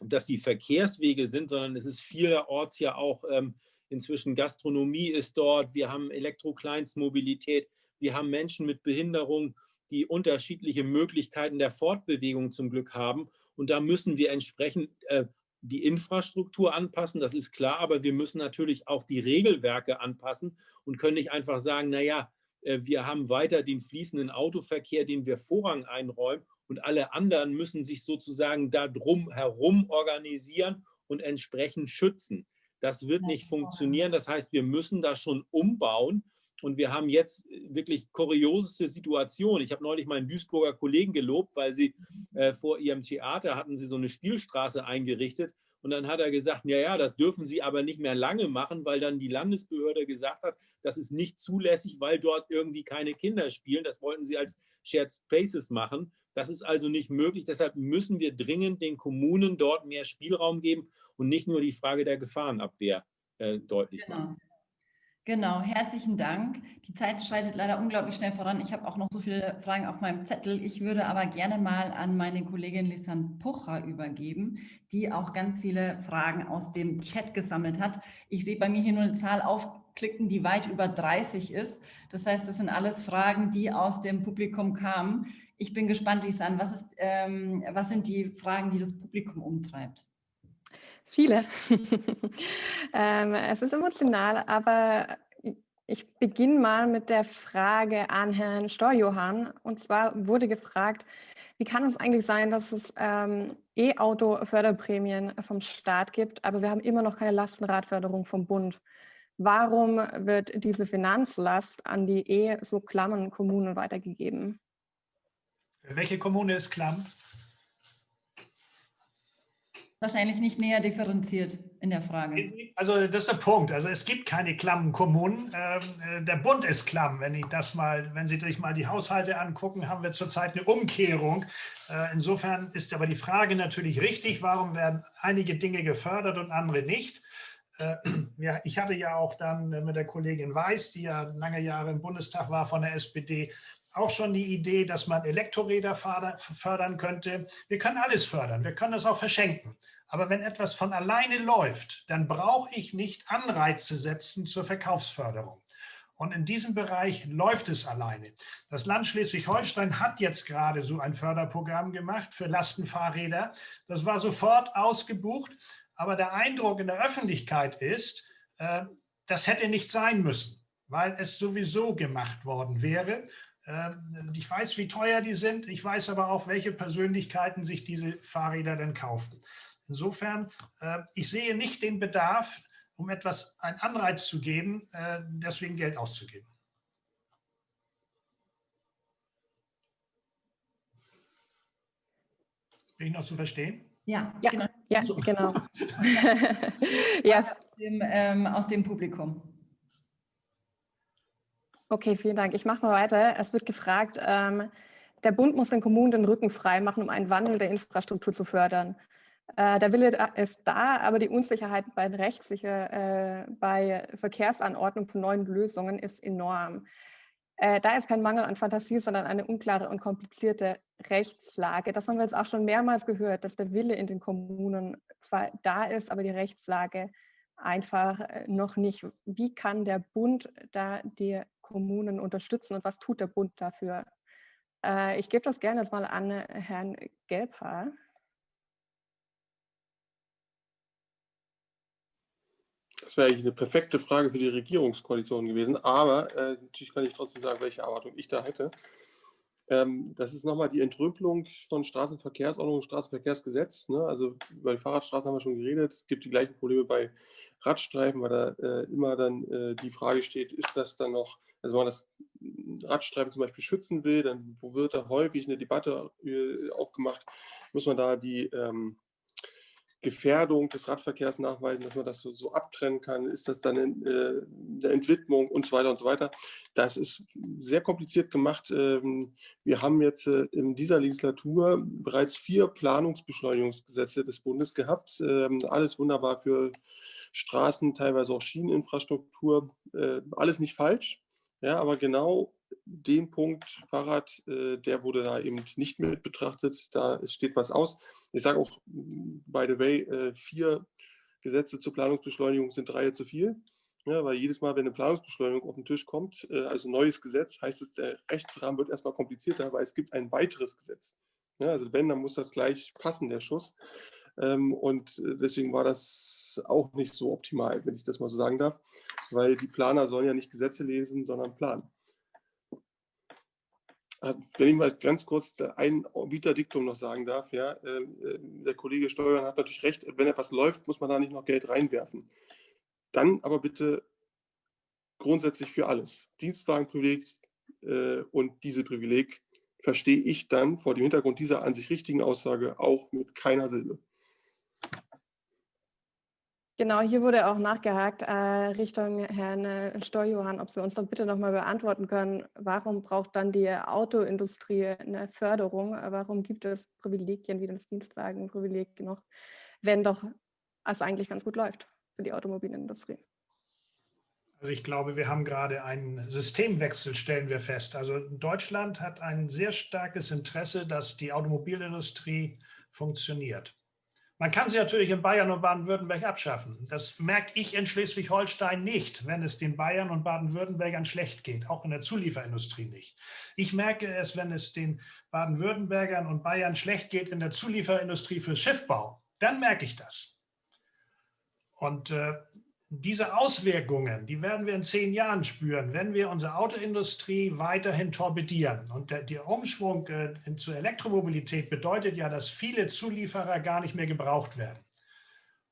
dass die Verkehrswege sind, sondern es ist vielerorts ja auch ähm, inzwischen Gastronomie ist dort, wir haben Elektrokleinstmobilität, wir haben Menschen mit Behinderung, die unterschiedliche Möglichkeiten der Fortbewegung zum Glück haben. Und da müssen wir entsprechend äh, die Infrastruktur anpassen, das ist klar, aber wir müssen natürlich auch die Regelwerke anpassen und können nicht einfach sagen, naja, äh, wir haben weiter den fließenden Autoverkehr, den wir Vorrang einräumen und alle anderen müssen sich sozusagen da drum herum organisieren und entsprechend schützen. Das wird nicht funktionieren. Das heißt, wir müssen da schon umbauen. Und wir haben jetzt wirklich kurioseste Situationen. Ich habe neulich meinen Duisburger Kollegen gelobt, weil sie äh, vor ihrem Theater hatten sie so eine Spielstraße eingerichtet. Und dann hat er gesagt, ja, ja, das dürfen Sie aber nicht mehr lange machen, weil dann die Landesbehörde gesagt hat, das ist nicht zulässig, weil dort irgendwie keine Kinder spielen. Das wollten sie als Shared Spaces machen. Das ist also nicht möglich. Deshalb müssen wir dringend den Kommunen dort mehr Spielraum geben und nicht nur die Frage der Gefahrenabwehr äh, deutlich genau. machen. Genau, herzlichen Dank. Die Zeit schreitet leider unglaublich schnell voran. Ich habe auch noch so viele Fragen auf meinem Zettel. Ich würde aber gerne mal an meine Kollegin Lisanne Pucher übergeben, die auch ganz viele Fragen aus dem Chat gesammelt hat. Ich sehe bei mir hier nur eine Zahl aufklicken, die weit über 30 ist. Das heißt, das sind alles Fragen, die aus dem Publikum kamen. Ich bin gespannt, Lisanne, was, ist, ähm, was sind die Fragen, die das Publikum umtreibt? Viele. ähm, es ist emotional, aber ich beginne mal mit der Frage an Herrn Storjohann. Und zwar wurde gefragt, wie kann es eigentlich sein, dass es ähm, E-Auto-Förderprämien vom Staat gibt, aber wir haben immer noch keine Lastenradförderung vom Bund? Warum wird diese Finanzlast an die eh so klammen Kommunen weitergegeben? Welche Kommune ist klamm? Wahrscheinlich nicht näher differenziert in der Frage. Also das ist der Punkt. Also es gibt keine klammen Kommunen. Ähm, äh, der Bund ist klamm. Wenn ich das mal, wenn Sie sich mal die Haushalte angucken, haben wir zurzeit eine Umkehrung. Äh, insofern ist aber die Frage natürlich richtig, warum werden einige Dinge gefördert und andere nicht? Äh, ja, ich hatte ja auch dann mit der Kollegin Weiß, die ja lange Jahre im Bundestag war von der SPD, auch schon die Idee, dass man Elektroräder fördern könnte. Wir können alles fördern, wir können das auch verschenken. Aber wenn etwas von alleine läuft, dann brauche ich nicht Anreize setzen zur Verkaufsförderung. Und in diesem Bereich läuft es alleine. Das Land Schleswig-Holstein hat jetzt gerade so ein Förderprogramm gemacht für Lastenfahrräder. Das war sofort ausgebucht. Aber der Eindruck in der Öffentlichkeit ist, äh, das hätte nicht sein müssen, weil es sowieso gemacht worden wäre. Ähm, ich weiß, wie teuer die sind. Ich weiß aber auch, welche Persönlichkeiten sich diese Fahrräder denn kaufen. Insofern, äh, ich sehe nicht den Bedarf, um etwas einen Anreiz zu geben, äh, deswegen Geld auszugeben. Bin ich noch zu verstehen? Ja, ja genau. Ja, genau. ja. Aus, dem, ähm, aus dem Publikum. Okay, vielen Dank. Ich mache mal weiter. Es wird gefragt, ähm, der Bund muss den Kommunen den Rücken frei machen, um einen Wandel der Infrastruktur zu fördern. Äh, der Wille ist da, aber die Unsicherheit bei rechtssicher, äh, bei Verkehrsanordnung von neuen Lösungen ist enorm. Äh, da ist kein Mangel an Fantasie, sondern eine unklare und komplizierte Rechtslage. Das haben wir jetzt auch schon mehrmals gehört, dass der Wille in den Kommunen zwar da ist, aber die Rechtslage einfach äh, noch nicht. Wie kann der Bund da die Kommunen unterstützen und was tut der Bund dafür? Äh, ich gebe das gerne jetzt mal an Herrn Gelbhaar. Das wäre eigentlich eine perfekte Frage für die Regierungskoalition gewesen, aber äh, natürlich kann ich trotzdem sagen, welche Erwartung ich da hätte. Ähm, das ist nochmal die Entrümpelung von Straßenverkehrsordnung und Straßenverkehrsgesetz. Ne? Also über die Fahrradstraßen haben wir schon geredet. Es gibt die gleichen Probleme bei Radstreifen, weil da äh, immer dann äh, die Frage steht, ist das dann noch, also wenn man das Radstreifen zum Beispiel schützen will, dann wird da häufig eine Debatte äh, aufgemacht, muss man da die, ähm, Gefährdung des Radverkehrs nachweisen, dass man das so, so abtrennen kann, ist das dann in, äh, eine Entwidmung und so weiter und so weiter. Das ist sehr kompliziert gemacht. Ähm, wir haben jetzt äh, in dieser Legislatur bereits vier Planungsbeschleunigungsgesetze des Bundes gehabt. Ähm, alles wunderbar für Straßen, teilweise auch Schieneninfrastruktur. Äh, alles nicht falsch. Ja, aber genau den Punkt Fahrrad, äh, der wurde da eben nicht mit betrachtet. Da steht was aus. Ich sage auch, by the way, äh, vier Gesetze zur Planungsbeschleunigung sind drei zu viel. Ja, weil jedes Mal, wenn eine Planungsbeschleunigung auf den Tisch kommt, äh, also neues Gesetz, heißt es, der Rechtsrahmen wird erstmal komplizierter, weil es gibt ein weiteres Gesetz. Ja, also wenn, dann muss das gleich passen, der Schuss. Ähm, und deswegen war das auch nicht so optimal, wenn ich das mal so sagen darf, weil die Planer sollen ja nicht Gesetze lesen, sondern planen. Äh, wenn ich mal ganz kurz ein Vita-Diktum noch sagen darf, ja, ähm, äh, der Kollege Steuern hat natürlich recht, wenn etwas läuft, muss man da nicht noch Geld reinwerfen. Dann aber bitte grundsätzlich für alles. Dienstwagenprivileg äh, und diese Privileg verstehe ich dann vor dem Hintergrund dieser an sich richtigen Aussage auch mit keiner Silbe. Genau, hier wurde auch nachgehakt äh, Richtung Herrn äh, Steujohann, ob Sie uns doch bitte nochmal beantworten können, warum braucht dann die Autoindustrie eine Förderung? Warum gibt es Privilegien wie das Dienstwagenprivileg noch, wenn doch es eigentlich ganz gut läuft für die Automobilindustrie? Also ich glaube, wir haben gerade einen Systemwechsel, stellen wir fest. Also Deutschland hat ein sehr starkes Interesse, dass die Automobilindustrie funktioniert. Man kann sie natürlich in Bayern und Baden-Württemberg abschaffen. Das merke ich in Schleswig-Holstein nicht, wenn es den Bayern und Baden-Württembergern schlecht geht, auch in der Zulieferindustrie nicht. Ich merke es, wenn es den Baden-Württembergern und Bayern schlecht geht in der Zulieferindustrie für Schiffbau. Dann merke ich das. Und äh, diese Auswirkungen, die werden wir in zehn Jahren spüren, wenn wir unsere Autoindustrie weiterhin torpedieren. Und der, der Umschwung äh, zur Elektromobilität bedeutet ja, dass viele Zulieferer gar nicht mehr gebraucht werden.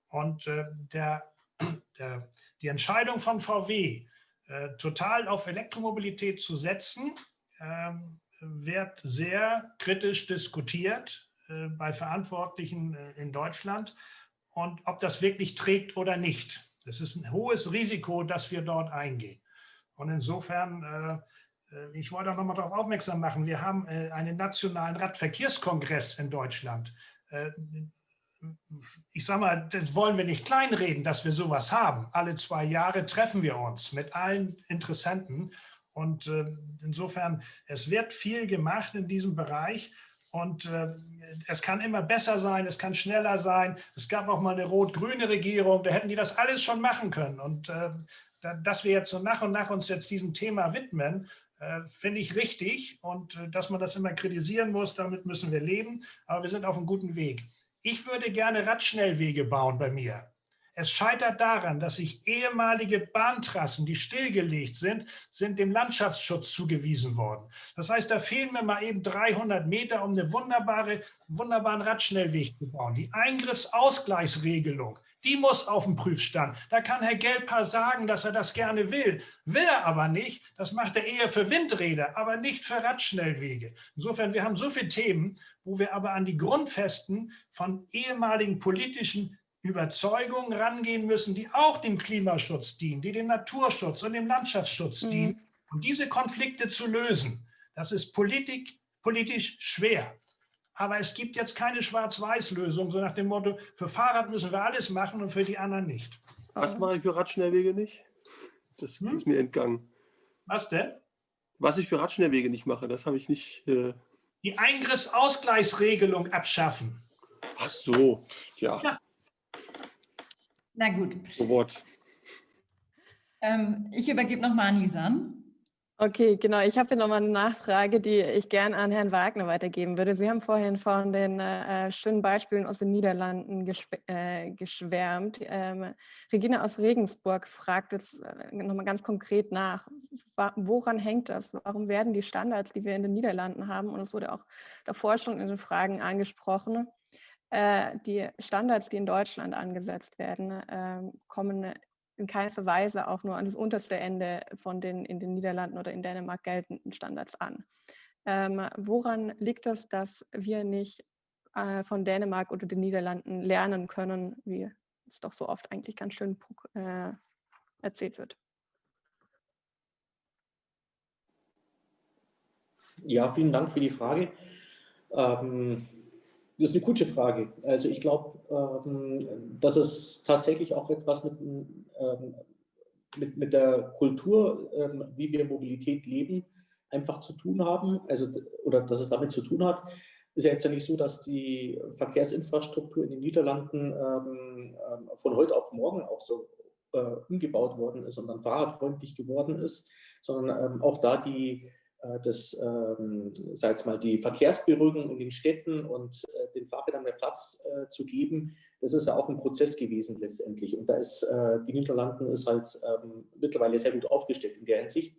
Und äh, der, der, die Entscheidung von VW, äh, total auf Elektromobilität zu setzen, ähm, wird sehr kritisch diskutiert äh, bei Verantwortlichen äh, in Deutschland und ob das wirklich trägt oder nicht. Das ist ein hohes Risiko, das wir dort eingehen. Und insofern, äh, äh ich wollte auch noch mal darauf aufmerksam machen, wir haben äh, einen nationalen Radverkehrskongress in Deutschland. Äh, ich sage mal, das wollen wir nicht kleinreden, dass wir sowas haben. Alle zwei Jahre treffen wir uns mit allen Interessenten. Und äh, insofern, es wird viel gemacht in diesem Bereich. Und äh, es kann immer besser sein, es kann schneller sein. Es gab auch mal eine rot-grüne Regierung, da hätten die das alles schon machen können. Und äh, dass wir jetzt so nach und nach uns jetzt diesem Thema widmen, äh, finde ich richtig. Und äh, dass man das immer kritisieren muss, damit müssen wir leben. Aber wir sind auf einem guten Weg. Ich würde gerne Radschnellwege bauen bei mir. Es scheitert daran, dass sich ehemalige Bahntrassen, die stillgelegt sind, sind dem Landschaftsschutz zugewiesen worden. Das heißt, da fehlen mir mal eben 300 Meter, um eine wunderbare, wunderbaren Radschnellweg zu bauen. Die Eingriffsausgleichsregelung, die muss auf den Prüfstand. Da kann Herr Gelper sagen, dass er das gerne will. Will er aber nicht. Das macht er eher für Windräder, aber nicht für Radschnellwege. Insofern, wir haben so viele Themen, wo wir aber an die Grundfesten von ehemaligen politischen Überzeugungen rangehen müssen, die auch dem Klimaschutz dienen, die dem Naturschutz und dem Landschaftsschutz mhm. dienen. Und diese Konflikte zu lösen, das ist Politik, politisch schwer. Aber es gibt jetzt keine Schwarz-Weiß-Lösung, so nach dem Motto, für Fahrrad müssen wir alles machen und für die anderen nicht. Was mache ich für Radschnellwege nicht? Das hm? ist mir entgangen. Was denn? Was ich für Radschnellwege nicht mache, das habe ich nicht. Äh... Die Eingriffsausgleichsregelung abschaffen. Ach so, ja. ja. Na gut. So Wort. Ähm, ich übergebe nochmal an Lisan. Okay, genau. Ich habe hier nochmal eine Nachfrage, die ich gerne an Herrn Wagner weitergeben würde. Sie haben vorhin von den äh, schönen Beispielen aus den Niederlanden äh, geschwärmt. Ähm, Regina aus Regensburg fragt jetzt äh, nochmal ganz konkret nach, woran hängt das? Warum werden die Standards, die wir in den Niederlanden haben, und es wurde auch davor schon in den Fragen angesprochen, äh, die Standards, die in Deutschland angesetzt werden, äh, kommen in keiner Weise auch nur an das unterste Ende von den in den Niederlanden oder in Dänemark geltenden Standards an. Ähm, woran liegt es, dass wir nicht äh, von Dänemark oder den Niederlanden lernen können, wie es doch so oft eigentlich ganz schön äh, erzählt wird. Ja, vielen Dank für die Frage. Ähm, das ist eine gute Frage. Also ich glaube, ähm, dass es tatsächlich auch etwas mit, ähm, mit, mit der Kultur, ähm, wie wir Mobilität leben, einfach zu tun haben, also oder dass es damit zu tun hat. Ist ja jetzt ja nicht so, dass die Verkehrsinfrastruktur in den Niederlanden ähm, ähm von heute auf morgen auch so äh, umgebaut worden ist und dann fahrradfreundlich geworden ist, sondern ähm, auch da die äh, das, ähm, sag mal, die Verkehrsberuhigung in den Städten und äh, den Fahrrädern mehr Platz äh, zu geben, das ist ja auch ein Prozess gewesen letztendlich. Und da ist die Niederlanden ist halt ähm, mittlerweile sehr gut aufgestellt in der Hinsicht.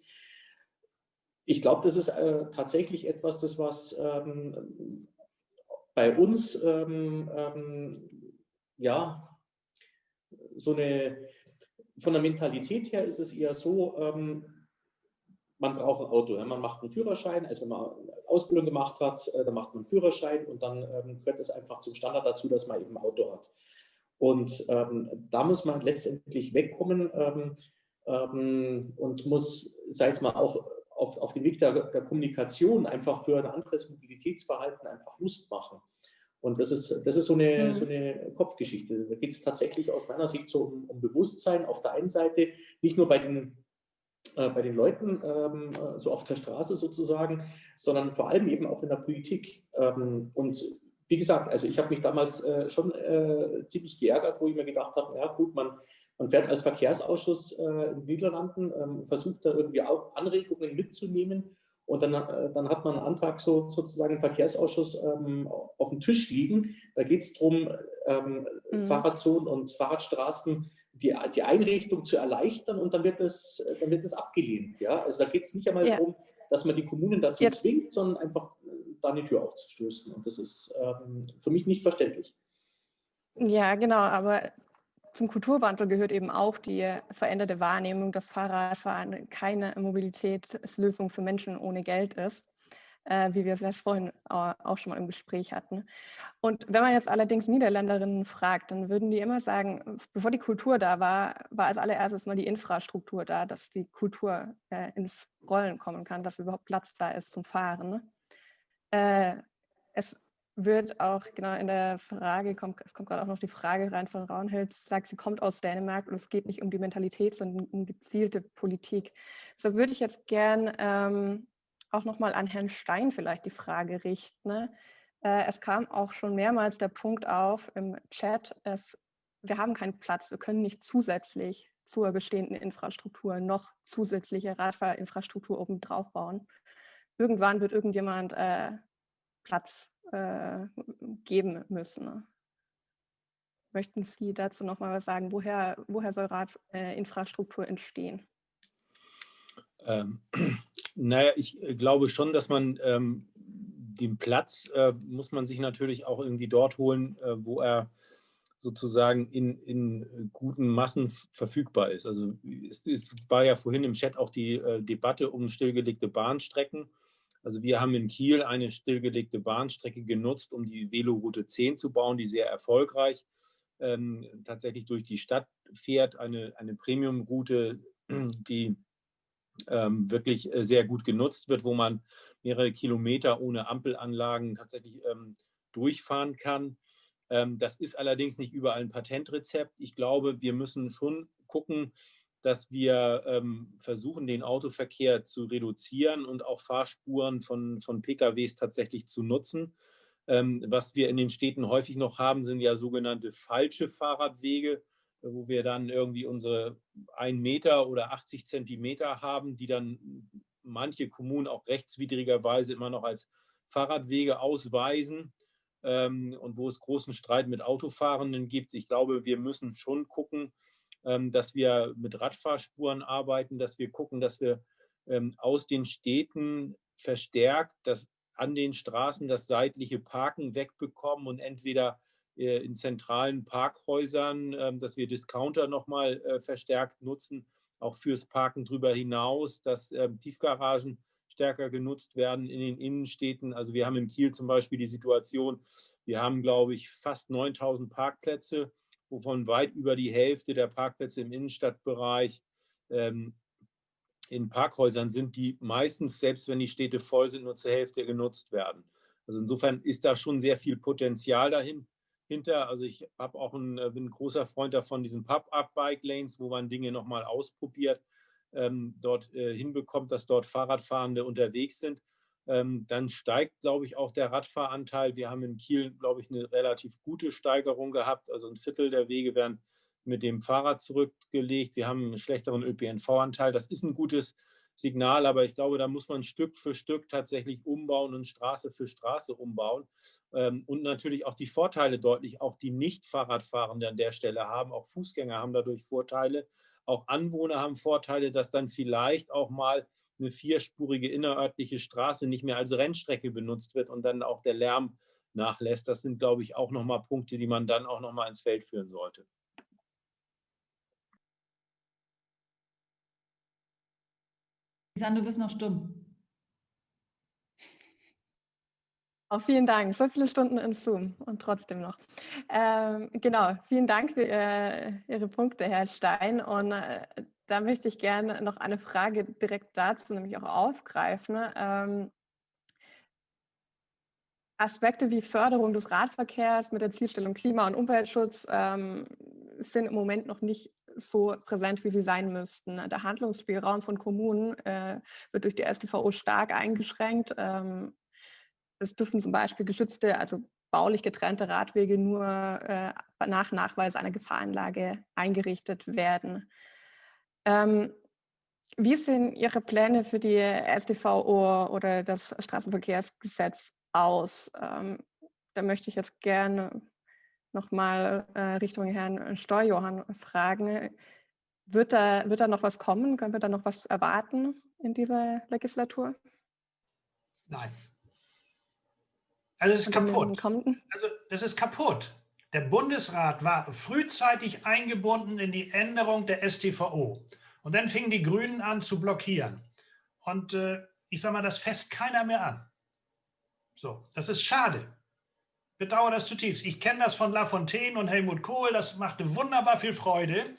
Ich glaube, das ist tatsächlich etwas, das was ähm, bei uns ähm, ja so eine von der Mentalität her ist es eher so, man braucht ein Auto. Man macht einen Führerschein, also wenn man Ausbildung gemacht hat, äh, dann macht man einen Führerschein und dann ähm, gehört es einfach zum Standard dazu, dass man eben ein Auto hat. Und ähm, da muss man letztendlich wegkommen ähm, ähm und muss, sei es mal auch auf, auf dem Weg der, der, Kommunikation einfach für ein anderes Mobilitätsverhalten einfach Lust machen. Und das ist, das ist so, eine, mhm. so eine Kopfgeschichte. Da geht es tatsächlich aus meiner Sicht so um, um Bewusstsein auf der einen Seite, nicht nur bei den äh, bei den Leuten, ähm, äh, so auf der Straße sozusagen, sondern vor allem eben auch in der Politik. Ähm, und wie gesagt, also ich habe mich damals äh, schon äh, ziemlich geärgert, wo ich mir gedacht habe, ja gut, man, man fährt als Verkehrsausschuss äh, in den Niederlanden, ähm, versucht da irgendwie auch Anregungen mitzunehmen und dann, äh, dann hat man einen Antrag so, sozusagen im Verkehrsausschuss ähm, auf dem Tisch liegen. Da geht es darum, ähm, mhm. Fahrradzonen und Fahrradstraßen die, die Einrichtung zu erleichtern und dann wird das, dann wird das abgelehnt. Ja? Also da geht es nicht einmal ja. darum, dass man die Kommunen dazu ja. zwingt, sondern einfach äh, da eine Tür aufzustoßen. Und das ist ähm, für mich nicht verständlich. Ja, genau, aber zum Kulturwandel gehört eben auch die veränderte Wahrnehmung, dass Fahrradfahren keine Mobilitätslösung für Menschen ohne Geld ist äh, wie wir es ja vorhin auch schon mal im Gespräch hatten. Und wenn man jetzt allerdings Niederländerinnen fragt, dann würden die immer sagen, bevor die Kultur da war, war als allererstes mal die Infrastruktur da, dass die Kultur äh, ins Rollen kommen kann, dass überhaupt Platz da ist zum Fahren. Ne? Äh, es wird auch genau in der Frage, kommt, es kommt gerade auch noch die Frage rein von Raunhild, sagt, sie kommt aus Dänemark und es geht nicht um die Mentalität, sondern um gezielte Politik. So würde ich jetzt gern ähm, auch nochmal an Herrn Stein vielleicht die Frage richten. Ne? Äh, es kam auch schon mehrmals der Punkt auf im Chat, es, wir haben keinen Platz, wir können nicht zusätzlich zur bestehenden Infrastruktur noch zusätzliche Radfahrinfrastruktur oben drauf bauen. Irgendwann wird irgendjemand äh, Platz äh, geben müssen. Ne? Möchten Sie dazu noch mal was sagen? Woher, woher soll Radinfrastruktur äh, entstehen? Ähm, naja, ich äh, glaube schon, dass man ähm, den Platz äh, muss man sich natürlich auch irgendwie dort holen, äh, wo er sozusagen in, in guten Massen verfügbar ist. Also es, es, war ja vorhin im Chat auch die äh, Debatte um stillgelegte Bahnstrecken. Also wir haben in Kiel eine stillgelegte Bahnstrecke genutzt, um die Veloroute 10 zu bauen, die sehr erfolgreich ähm, tatsächlich durch die Stadt fährt. Eine, eine Premium-Route, die ähm, wirklich äh, sehr gut genutzt wird, wo man mehrere Kilometer ohne Ampelanlagen tatsächlich ähm, durchfahren kann. Ähm, das ist allerdings nicht überall ein Patentrezept. Ich glaube, wir müssen schon gucken, dass wir ähm, versuchen, den Autoverkehr zu reduzieren und auch Fahrspuren von, von PKWs tatsächlich zu nutzen. Ähm, was wir in den Städten häufig noch haben, sind ja sogenannte falsche Fahrradwege wo wir dann irgendwie unsere 1 Meter oder 80 Zentimeter haben, die dann manche Kommunen auch rechtswidrigerweise immer noch als Fahrradwege ausweisen ähm, und wo es großen Streit mit Autofahrenden gibt. Ich glaube, wir müssen schon gucken, ähm, dass wir mit Radfahrspuren arbeiten, dass wir gucken, dass wir ähm, aus den Städten verstärkt das an den Straßen das seitliche Parken wegbekommen und entweder in zentralen Parkhäusern, ähm, dass wir Discounter nochmal äh, verstärkt nutzen, auch fürs Parken darüber hinaus, dass ähm, Tiefgaragen stärker genutzt werden in den Innenstädten. Also wir haben in Kiel zum Beispiel die Situation, wir haben, glaube ich, fast 9000 Parkplätze, wovon weit über die Hälfte der Parkplätze im Innenstadtbereich ähm, in Parkhäusern sind, die meistens, selbst wenn die Städte voll sind, nur zur Hälfte genutzt werden. Also insofern ist da schon sehr viel Potenzial dahinter. Also ich habe auch ein, bin ein großer Freund davon, diesen Pub-Up-Bike-Lanes, wo man Dinge nochmal ausprobiert, ähm, dort äh, hinbekommt, dass dort Fahrradfahrende unterwegs sind. Ähm, dann steigt, glaube ich, auch der Radfahranteil. Wir haben in Kiel, glaube ich, eine relativ gute Steigerung gehabt. Also ein Viertel der Wege werden mit dem Fahrrad zurückgelegt. Wir haben einen schlechteren ÖPNV-Anteil. Das ist ein gutes Signal, aber ich glaube, da muss man Stück für Stück tatsächlich umbauen und Straße für Straße umbauen. Ähm, und natürlich auch die Vorteile deutlich, auch die Nicht-Fahrradfahrenden an der Stelle haben. Auch Fußgänger haben dadurch Vorteile. Auch Anwohner haben Vorteile, dass dann vielleicht auch mal eine vierspurige innerörtliche Straße nicht mehr als Rennstrecke benutzt wird und dann auch der Lärm nachlässt. Das sind, glaube ich, auch nochmal Punkte, die man dann auch nochmal ins Feld führen sollte. Lisanne, du bist noch stumm. Auch vielen Dank. So viele Stunden in Zoom und trotzdem noch. Ähm, genau, vielen Dank für äh, Ihre Punkte, Herr Stein. Und äh, da möchte ich gerne noch eine Frage direkt dazu nämlich auch aufgreifen. Ähm, Aspekte wie Förderung des Radverkehrs mit der Zielstellung Klima- und Umweltschutz ähm, sind im Moment noch nicht so präsent, wie sie sein müssten. Der Handlungsspielraum von Kommunen äh, wird durch die StVO stark eingeschränkt. Ähm, es dürfen zum Beispiel geschützte, also baulich getrennte Radwege nur äh, nach Nachweis einer Gefahrenlage eingerichtet werden. Ähm, wie sehen Ihre Pläne für die StVO oder das Straßenverkehrsgesetz aus? Ähm, da möchte ich jetzt gerne nochmal äh, Richtung Herrn Steuerjohann fragen. Wird da, wird da noch was kommen? Können wir da noch was erwarten in dieser Legislatur? Nein. Also es ist kaputt. Also das ist kaputt. Der Bundesrat war frühzeitig eingebunden in die Änderung der StVO. Und dann fingen die Grünen an zu blockieren. Und äh, ich sage mal, das fässt keiner mehr an. So, das ist schade bedauere das zutiefst. Ich kenne das von Lafontaine und Helmut Kohl, das machte wunderbar viel Freude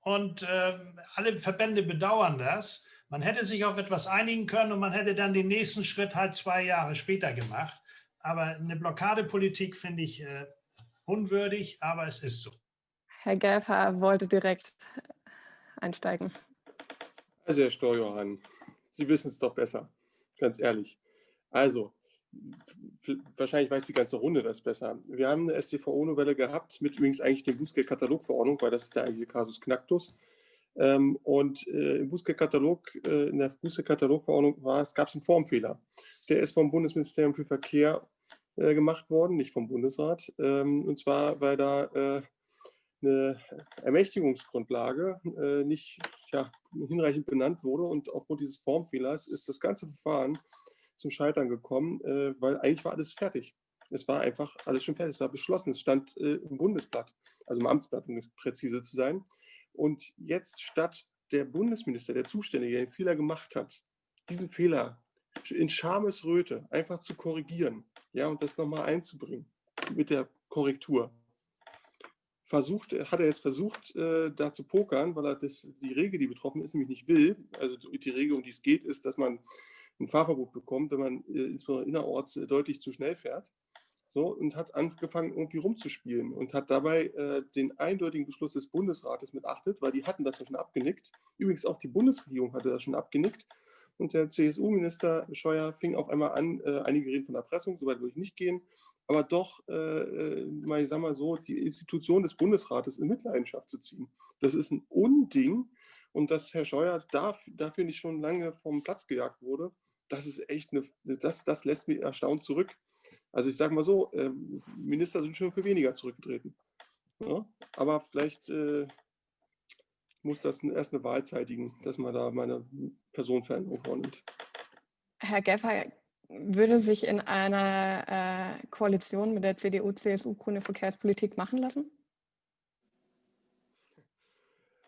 und äh, alle Verbände bedauern das. Man hätte sich auf etwas einigen können und man hätte dann den nächsten Schritt halt zwei Jahre später gemacht. Aber eine Blockadepolitik finde ich äh, unwürdig, aber es ist so. Herr Gelfer wollte direkt einsteigen. Also Herr Steuerjohann, Sie wissen es doch besser, ganz ehrlich. Also, wahrscheinlich weiß die ganze Runde das besser. Wir haben eine StVO-Novelle gehabt, mit übrigens eigentlich der Bußgeldkatalogverordnung, weil das ist der eigentliche Kasus Knacktus. Ähm, und äh, im Bußgeldkatalog, äh, in der Bußgeldkatalogverordnung war es, gab es einen Formfehler. Der ist vom Bundesministerium für Verkehr äh, gemacht worden, nicht vom Bundesrat. Ähm, und zwar, weil da eine Ermächtigungsgrundlage nicht ja, hinreichend benannt wurde und aufgrund dieses Formfehlers ist das ganze Verfahren zum Scheitern gekommen, äh, weil eigentlich war alles fertig. Es war einfach alles schon fertig, es war beschlossen, es stand äh, im Bundesblatt, also im Amtsblatt, um präzise zu sein. Und jetzt statt der Bundesminister, der Zuständige, der den Fehler gemacht hat, diesen Fehler in Schamesröte einfach zu korrigieren ja, und das nochmal einzubringen mit der Korrektur. Versucht, hat er jetzt versucht, äh, da zu pokern, weil er das, die Regel, die betroffen ist, nämlich nicht will. Also die Regel, um die es geht, ist, dass man ein Fahrverbot bekommt, wenn man äh, insbesondere innerorts äh, deutlich zu schnell fährt. So, und hat angefangen, irgendwie rumzuspielen und hat dabei äh, den eindeutigen Beschluss des Bundesrates missachtet, weil die hatten das ja schon abgenickt. Übrigens auch die Bundesregierung hatte das schon abgenickt. Und der CSU-Minister Scheuer fing auf einmal an, äh, einige reden von Erpressung, soweit würde ich nicht gehen, aber doch, äh, äh mal, ich sag mal so, die Institution des Bundesrates in Mitleidenschaft zu ziehen. Das ist ein Unding, und dass Herr Scheuer dafür nicht schon lange vom Platz gejagt wurde, das ist echt eine, das, das lässt mich erstaunt zurück. Also ich sage mal so, ähm, Minister sind schon für weniger zurückgetreten. Ja? Aber vielleicht äh, muss das erst eine Wahl zeitigen, dass man da meine Personenveränderung vornimmt. Herr Geffer, würde sich in einer äh, Koalition mit der CDU, CSU grüne Verkehrspolitik machen lassen?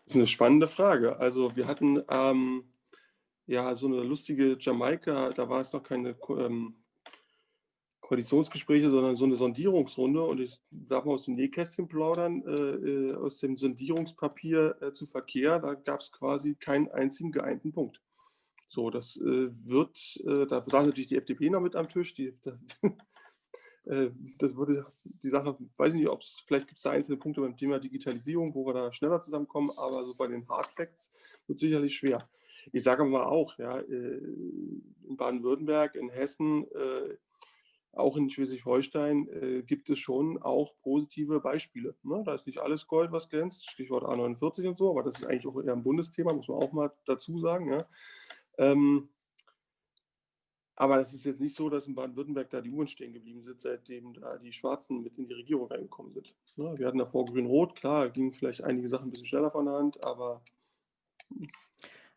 Das ist eine spannende Frage. Also wir hatten ähm, ja, so eine lustige Jamaika, da war es noch keine ähm, Koalitionsgespräche, sondern so eine Sondierungsrunde. Und ich darf mal aus dem Nähkästchen plaudern, äh, äh, aus dem Sondierungspapier äh, zu Verkehr, da gab es quasi keinen einzigen geeinten Punkt. So, das äh, wird, äh, da saß natürlich die FDP noch mit am Tisch, die, da, äh, das würde die Sache, weiß ich nicht, ob es, vielleicht gibt es da einzelne Punkte beim Thema Digitalisierung, wo wir da schneller zusammenkommen, aber so bei den Hard Facts wird es sicherlich schwer. Ich sage mal auch, ja, in Baden-Württemberg, in Hessen, auch in Schleswig-Holstein gibt es schon auch positive Beispiele. Ne? Da ist nicht alles Gold, was glänzt, Stichwort A49 und so, aber das ist eigentlich auch eher ein Bundesthema, muss man auch mal dazu sagen. Ja? Ähm, aber es ist jetzt nicht so, dass in Baden-Württemberg da die Uhren stehen geblieben sind, seitdem da die Schwarzen mit in die Regierung reingekommen sind. Ne? Wir hatten davor Grün-Rot, klar, gingen vielleicht einige Sachen ein bisschen schneller von der Hand, aber.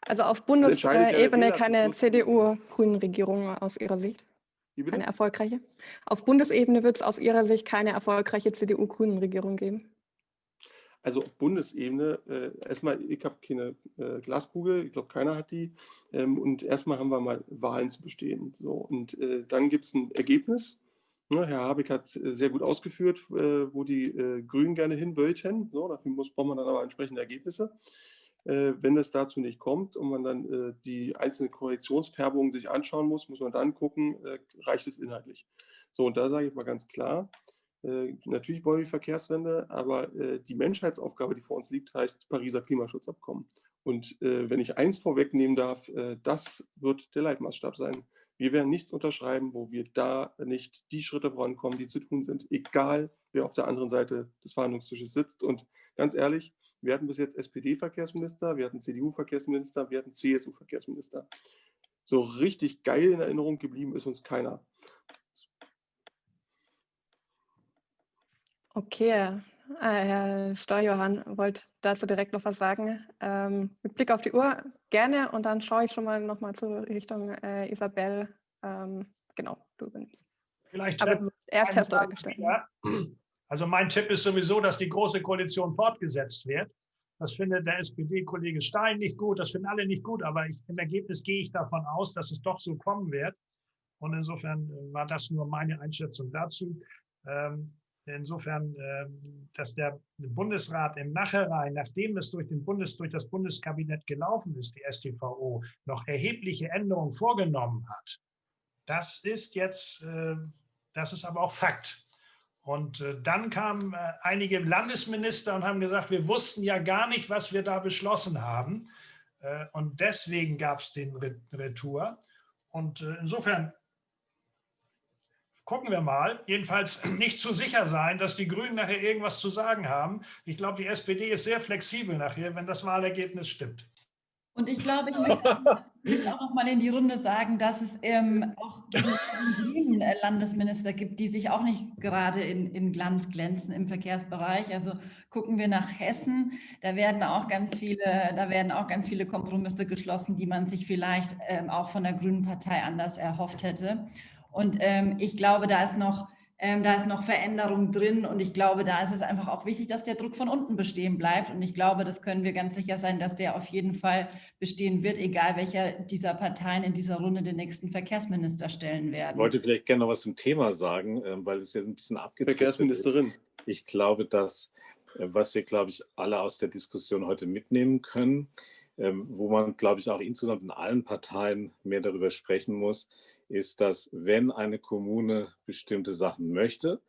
Also auf Bundesebene keine CDU-Grünen-Regierung aus Ihrer Sicht? Keine erfolgreiche? Auf Bundesebene wird es aus Ihrer Sicht keine erfolgreiche CDU-Grünen-Regierung geben? Also auf Bundesebene, äh, erstmal, ich habe keine äh, Glaskugel, ich glaube, keiner hat die. Ähm, und erstmal haben wir mal Wahlen zu bestehen. So, und äh, dann gibt es ein Ergebnis. Ne, Herr Habeck hat äh, sehr gut ausgeführt, äh, wo die äh, Grünen gerne hin wollten. So, dafür muss, braucht man dann aber entsprechende Ergebnisse. Wenn es dazu nicht kommt und man dann die einzelnen Korrektionsfärbungen sich anschauen muss, muss man dann gucken, reicht es inhaltlich. So, und da sage ich mal ganz klar, äh, natürlich wollen wir die Verkehrswende, aber äh, die Menschheitsaufgabe, die vor uns liegt, heißt Pariser Klimaschutzabkommen. Und äh, wenn ich eins vorwegnehmen darf, das wird der Leitmaßstab sein. Wir werden nichts unterschreiben, wo wir da nicht die Schritte vorankommen, die zu tun sind, egal wer auf der anderen Seite des Verhandlungstisches sitzt. Und ganz ehrlich, wir hatten bis jetzt SPD-Verkehrsminister, wir hatten CDU-Verkehrsminister, wir hatten CSU-Verkehrsminister. So richtig geil in Erinnerung geblieben ist uns keiner. Okay, äh, Herr Steuerjohann wollte dazu direkt noch was sagen. Ähm, mit Blick auf die Uhr gerne und dann schaue ich schon mal noch mal zur Richtung äh, Isabel. Ähm, genau, du übernimmst. Vielleicht Aber erst Herr Steuer gestellt. Also mein Tipp ist sowieso, dass die Große Koalition fortgesetzt wird. Das findet der SPD-Kollege Stein nicht gut, das finden alle nicht gut, aber ich, im Ergebnis gehe ich davon aus, dass es doch so kommen wird. Und insofern äh, war das nur meine Einschätzung dazu. Ähm, Insofern, ähm, dass der Bundesrat im Nachhinein, nachdem es durch, den Bundes, durch das Bundeskabinett gelaufen ist, die STVO, noch erhebliche Änderungen vorgenommen hat, das ist jetzt, äh, das ist aber auch Fakt. Und äh, dann kamen äh, einige Landesminister und haben gesagt, wir wussten ja gar nicht, was wir da beschlossen haben. Und deswegen gab es den Retour. Und insofern gucken wir mal. Jedenfalls nicht zu sicher sein, dass die Grünen nachher irgendwas zu sagen haben. Ich glaube, die SPD ist sehr flexibel nachher, wenn das Wahlergebnis stimmt. Und ich glaube, ich möchte auch noch mal in die Runde sagen, dass es ähm, auch grünen Landesminister gibt, die sich auch nicht gerade in, in Glanz glänzen im Verkehrsbereich. Also gucken wir nach Hessen, da werden auch ganz viele, da werden auch ganz viele Kompromisse geschlossen, die man sich vielleicht ähm, auch von der Grünen Partei anders erhofft hätte. Und ähm, ich glaube, da ist noch ähm, da ist noch Veränderung drin und ich glaube, da ist es einfach auch wichtig, dass der Druck von unten bestehen bleibt. Und ich glaube, das können wir ganz sicher sein, dass der auf jeden Fall bestehen wird, egal welcher dieser Parteien in dieser Runde den nächsten Verkehrsminister stellen werden. Ich wollte vielleicht gerne noch was zum Thema sagen, ähm, weil es ja ein bisschen abgetreten Verkehrsministerin. Ist. Ich glaube, dass, äh, was wir, glaube ich, alle aus der Diskussion heute mitnehmen können, ähm, wo man, glaube ich, auch insgesamt in allen Parteien mehr darüber sprechen muss, ist, dass wenn eine Kommune bestimmte Sachen möchte,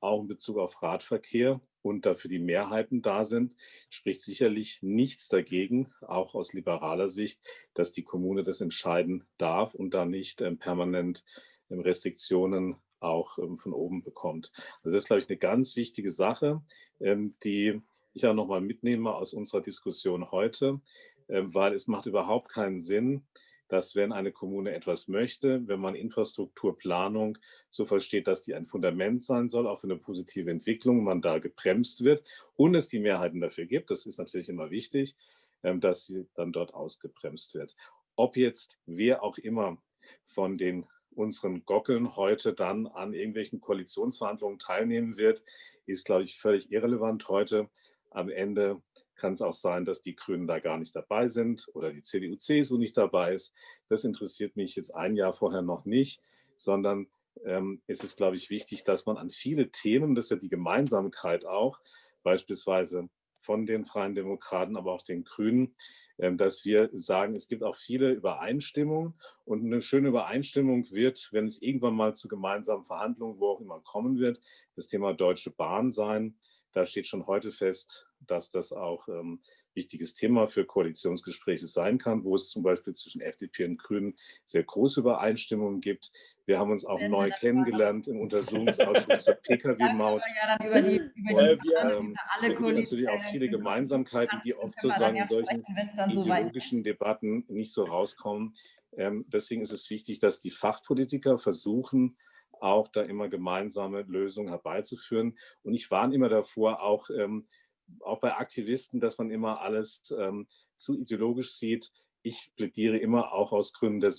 auch in Bezug auf Radverkehr und dafür die Mehrheiten da sind, spricht sicherlich nichts dagegen, auch aus liberaler Sicht, dass die Kommune das entscheiden darf und da nicht ähm, permanent ähm, Restriktionen auch ähm, von oben bekommt. Also das ist, glaube ich, eine ganz wichtige Sache, ähm, die ich auch nochmal mitnehme aus unserer Diskussion heute, äh, weil es macht überhaupt keinen Sinn, dass wenn eine Kommune etwas möchte, wenn man Infrastrukturplanung so versteht, dass die ein Fundament sein soll, auch für eine positive Entwicklung, man da gebremst wird und es die Mehrheiten dafür gibt, das ist natürlich immer wichtig, ähm, dass sie dann dort ausgebremst wird. Ob jetzt wer auch immer von den unseren Gockeln heute dann an irgendwelchen Koalitionsverhandlungen teilnehmen wird, ist, glaube ich, völlig irrelevant heute. Am Ende kann es auch sein, dass die Grünen da gar nicht dabei sind oder die CDU, CSU nicht dabei ist. Das interessiert mich jetzt ein Jahr vorher noch nicht, sondern ähm, ist glaube ich, wichtig, dass man an viele Themen, das ist ja die Gemeinsamkeit auch, beispielsweise von den Freien Demokraten, aber auch den Grünen, ähm, dass wir sagen, es gibt auch viele Übereinstimmungen und eine schöne Übereinstimmung wird, wenn es irgendwann mal zu gemeinsamen Verhandlungen, wo auch immer kommen wird, das Thema Deutsche Bahn sein. Da steht schon heute fest, dass das auch ähm, wichtiges Thema für Koalitionsgespräche sein kann, wo es zum Beispiel zwischen FDP und Grünen sehr große Übereinstimmungen gibt. Wir haben uns auch neu kennengelernt im Untersuchungsausschuss der Pkw-Maut. Ja über die, über die ähm, es gibt natürlich auch viele Gemeinsamkeiten, die oft sozusagen in solchen ideologischen so Debatten nicht so rauskommen. Ähm, deswegen ist es wichtig, dass die Fachpolitiker versuchen, auch da immer gemeinsame Lösungen herbeizuführen. Und ich warne immer davor, auch ähm, auch bei Aktivisten, dass man immer alles ähm, zu ideologisch sieht. Ich plädiere immer auch aus Gründen der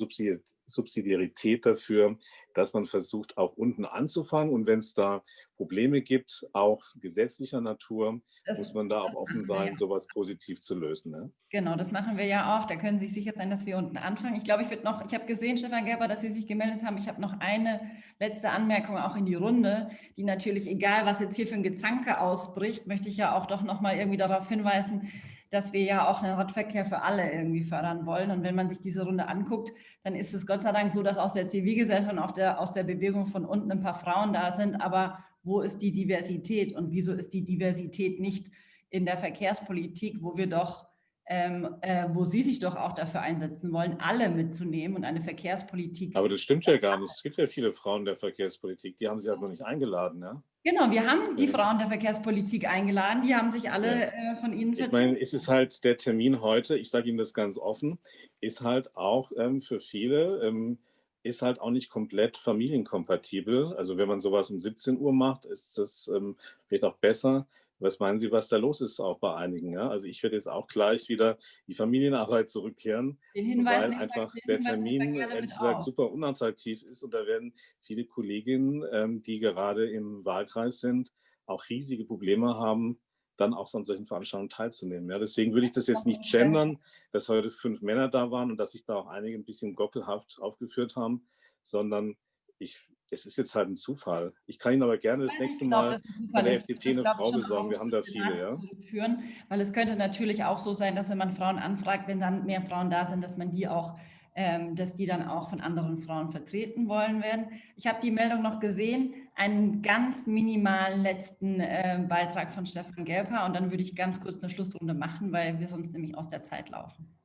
Subsidiarität dafür, dass man versucht, auch unten anzufangen. Und wenn es da Probleme gibt, auch gesetzlicher Natur, das, muss man da auch offen sein, ja. sowas positiv zu lösen. Ne? Genau, das machen wir ja auch. Da können Sie sich sicher sein, dass wir unten anfangen. Ich glaube, ich würde noch, ich habe gesehen, Stefan Gerber, dass Sie sich gemeldet haben. Ich habe noch eine letzte Anmerkung auch in die Runde, die natürlich, egal was jetzt hier für ein Gezanke ausbricht, möchte ich ja auch doch noch mal irgendwie darauf hinweisen, dass wir ja auch einen Radverkehr für alle irgendwie fördern wollen. Und wenn man sich diese Runde anguckt, dann ist es Gott sei Dank so, dass aus der Zivilgesellschaft und der, aus der Bewegung von unten ein paar Frauen da sind. Aber wo ist die Diversität und wieso ist die Diversität nicht in der Verkehrspolitik, wo wir doch ähm, äh, wo Sie sich doch auch dafür einsetzen wollen, alle mitzunehmen und eine Verkehrspolitik. Aber das stimmt ja gar nicht. Es gibt ja viele Frauen der Verkehrspolitik, die haben Sie noch nicht eingeladen. Ja? Genau, wir haben die Frauen der Verkehrspolitik eingeladen, die haben sich alle ja. äh, von Ihnen vertreten. Ich meine, es ist halt der Termin heute, ich sage Ihnen das ganz offen, ist halt auch ähm, für viele, ähm, ist halt auch nicht komplett familienkompatibel. Also wenn man sowas um 17 Uhr macht, ist das ähm, vielleicht auch besser, was meinen Sie, was da los ist auch bei einigen? Ja? Also ich werde jetzt auch gleich wieder die Familienarbeit zurückkehren, weil einfach der Termin ehrlich gesagt super unattraktiv ist und da werden viele Kolleginnen, ähm, die gerade im Wahlkreis sind, auch riesige Probleme haben, dann auch so an solchen Veranstaltungen teilzunehmen. Ja, deswegen würde ich das jetzt nicht gendern, dass heute fünf Männer da waren und dass sich da auch einige ein bisschen gockelhaft aufgeführt haben, sondern ich es ist jetzt halt ein Zufall. Ich kann Ihnen aber gerne das nächste Mal bei der FDP eine Frau besorgen. Wir haben da viele, ja. Zurückführen, weil es könnte natürlich auch so sein, dass wenn man Frauen anfragt, wenn dann mehr Frauen da sind, dass man die auch, ähm, dass die dann auch von anderen Frauen vertreten wollen werden. Ich habe die Meldung noch gesehen, einen ganz minimalen letzten äh, Beitrag von Stefan Gelper und dann würde ich ganz kurz eine Schlussrunde machen, weil wir sonst nämlich aus der Zeit laufen.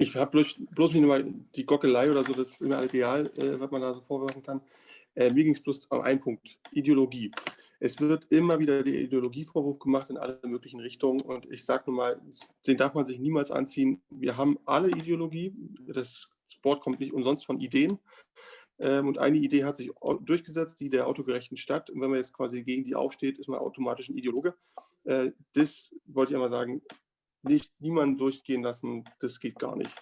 Ich habe bloß, bloß nicht mal die Gockelei oder so, das ist immer ideal, äh, was man da so vorwerfen kann. Äh, mir ging es bloß um einen Punkt, Ideologie. Es wird immer wieder der Ideologievorwurf gemacht in alle möglichen Richtungen und ich sage nur mal, den darf man sich niemals anziehen. Wir haben alle Ideologie, das Wort kommt nicht umsonst von Ideen ähm, und eine Idee hat sich durchgesetzt, die der autogerechten Stadt und wenn man jetzt quasi gegen die aufsteht, ist man automatisch ein Ideologe. Äh, das wollte ich einmal sagen, nicht niemanden durchgehen lassen, das geht gar nicht.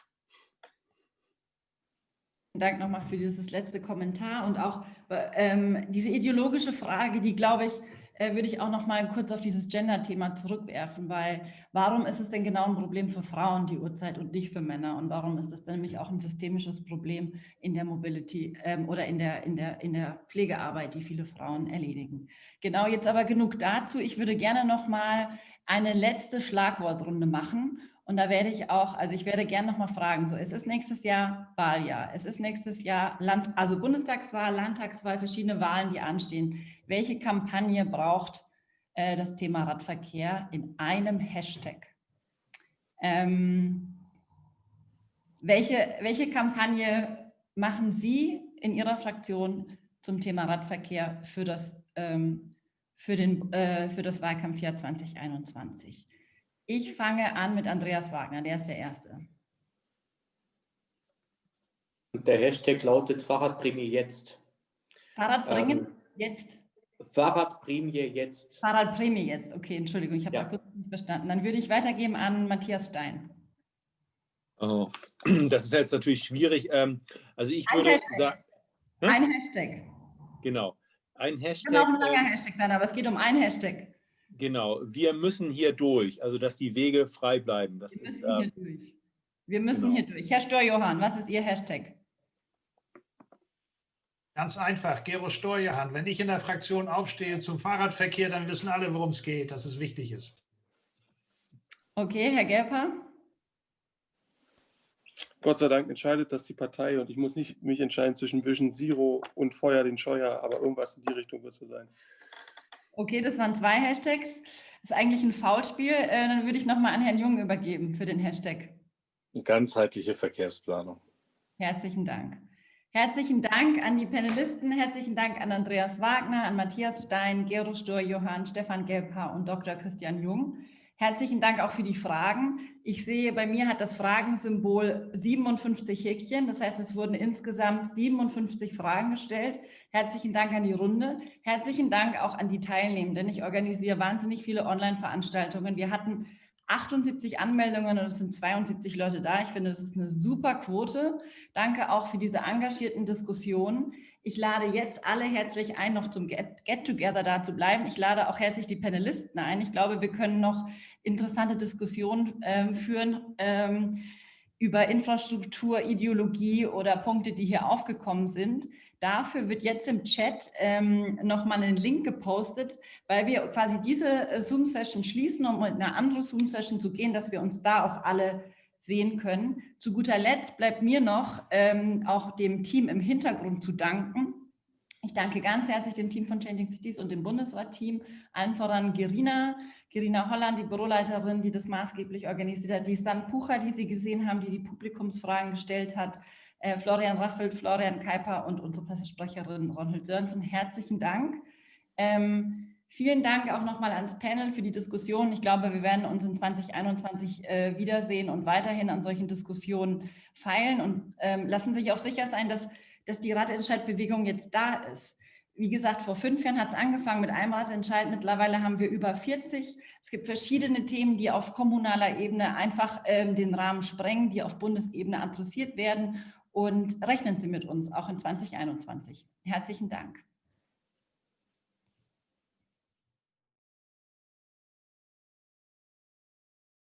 Dank nochmal für dieses letzte Kommentar und auch ähm, diese ideologische Frage, die glaube ich, äh, würde ich auch noch mal kurz auf dieses Gender-Thema zurückwerfen, weil warum ist es denn genau ein Problem für Frauen die Uhrzeit und nicht für Männer und warum ist es nämlich auch ein systemisches Problem in der Mobility ähm, oder in der, in, der, in der Pflegearbeit, die viele Frauen erledigen. Genau, jetzt aber genug dazu. Ich würde gerne noch mal eine letzte Schlagwortrunde machen. Und da werde ich auch, also ich werde gerne nochmal fragen, so es ist nächstes Jahr Wahljahr, es ist nächstes Jahr Land, also Bundestagswahl, Landtagswahl, verschiedene Wahlen, die anstehen. Welche Kampagne braucht äh, das Thema Radverkehr in einem Hashtag? Ähm, welche, welche Kampagne machen Sie in Ihrer Fraktion zum Thema Radverkehr für das ähm, für, den, äh, für das Wahlkampfjahr 2021. Ich fange an mit Andreas Wagner, der ist der Erste. Der Hashtag lautet Fahrradprämie jetzt. Fahrradbringen ähm, jetzt? Fahrradprämie jetzt. Fahrradprämie jetzt, okay, Entschuldigung, ich habe ja. da kurz nicht verstanden. Dann würde ich weitergeben an Matthias Stein. Oh, das ist jetzt natürlich schwierig. Ähm, also ich Ein würde sagen... Hm? Ein Hashtag. Genau. Ein Hashtag. Kann auch ein langer ähm, Hashtag sein, aber es geht um ein Hashtag. Genau, wir müssen hier durch, also dass die Wege frei bleiben. Das Wir ist, müssen hier äh, durch. Wir müssen genau. hier durch. Herr Steuerjohann, was ist Ihr Hashtag? Ganz einfach, Gero Steuerhand. Wenn ich in der Fraktion aufstehe zum Fahrradverkehr, dann wissen alle, worum es geht, dass es wichtig ist. Okay, Herr Gerper? Gott sei Dank entscheidet das die Partei und ich muss nicht mich entscheiden zwischen Vision Zero und Feuer den Scheuer, aber irgendwas in die Richtung wird es so sein. Okay, das waren zwei Hashtags. Das ist eigentlich ein Foulspiel. Äh, dann würde ich nochmal an Herrn Jung übergeben für den Hashtag. Ganzheitliche Verkehrsplanung. Herzlichen Dank. Herzlichen Dank an die Panelisten, herzlichen Dank an Andreas Wagner, an Matthias Stein, Gero Stur, Johann, Stefan Gelbhaar und Dr. Christian Jung. Herzlichen Dank auch für die Fragen. Ich sehe, bei mir hat das Fragensymbol 57 Häkchen. Das heißt, es wurden insgesamt 57 Fragen gestellt. Herzlichen Dank an die Runde. Herzlichen Dank auch an die Teilnehmenden. Ich organisiere wahnsinnig viele Online-Veranstaltungen. Wir hatten 78 Anmeldungen und es sind 72 Leute da. Ich finde, das ist eine super Quote. Danke auch für diese engagierten Diskussionen. Ich lade jetzt alle herzlich ein, noch zum Get-Together da zu bleiben. Ich lade auch herzlich die Panelisten ein. Ich glaube, wir können noch interessante Diskussionen ähm, führen ähm, über Infrastruktur, Ideologie oder Punkte, die hier aufgekommen sind. Dafür wird jetzt im Chat ähm, nochmal ein Link gepostet, weil wir quasi diese äh, Zoom-Session schließen, um in eine andere Zoom-Session zu gehen, dass wir uns da auch alle sehen können. Zu guter Letzt bleibt mir noch ähm, auch dem Team im Hintergrund zu danken. Ich danke ganz herzlich dem Team von Changing Cities und dem Bundesrat-Team, allen voran Gerina, Gerina Holland, die Büroleiterin, die das maßgeblich organisiert hat, die Stan Pucher, die Sie gesehen haben, die die Publikumsfragen gestellt hat, äh, Florian Raffelt, Florian Keiper und unsere Pressesprecherin Ronald Sörensen. Herzlichen Dank. Ähm, vielen Dank auch nochmal ans Panel für die Diskussion. Ich glaube, wir werden uns in 2021 äh, wiedersehen und weiterhin an solchen Diskussionen feilen und ähm, lassen sich auch sicher sein, dass, dass die Ratentscheidbewegung jetzt da ist. Wie gesagt, vor fünf Jahren hat es angefangen mit einem Ratentscheid. Mittlerweile haben wir über 40. Es gibt verschiedene Themen, die auf kommunaler Ebene einfach ähm, den Rahmen sprengen, die auf Bundesebene adressiert werden und rechnen Sie mit uns auch in 2021. Herzlichen Dank.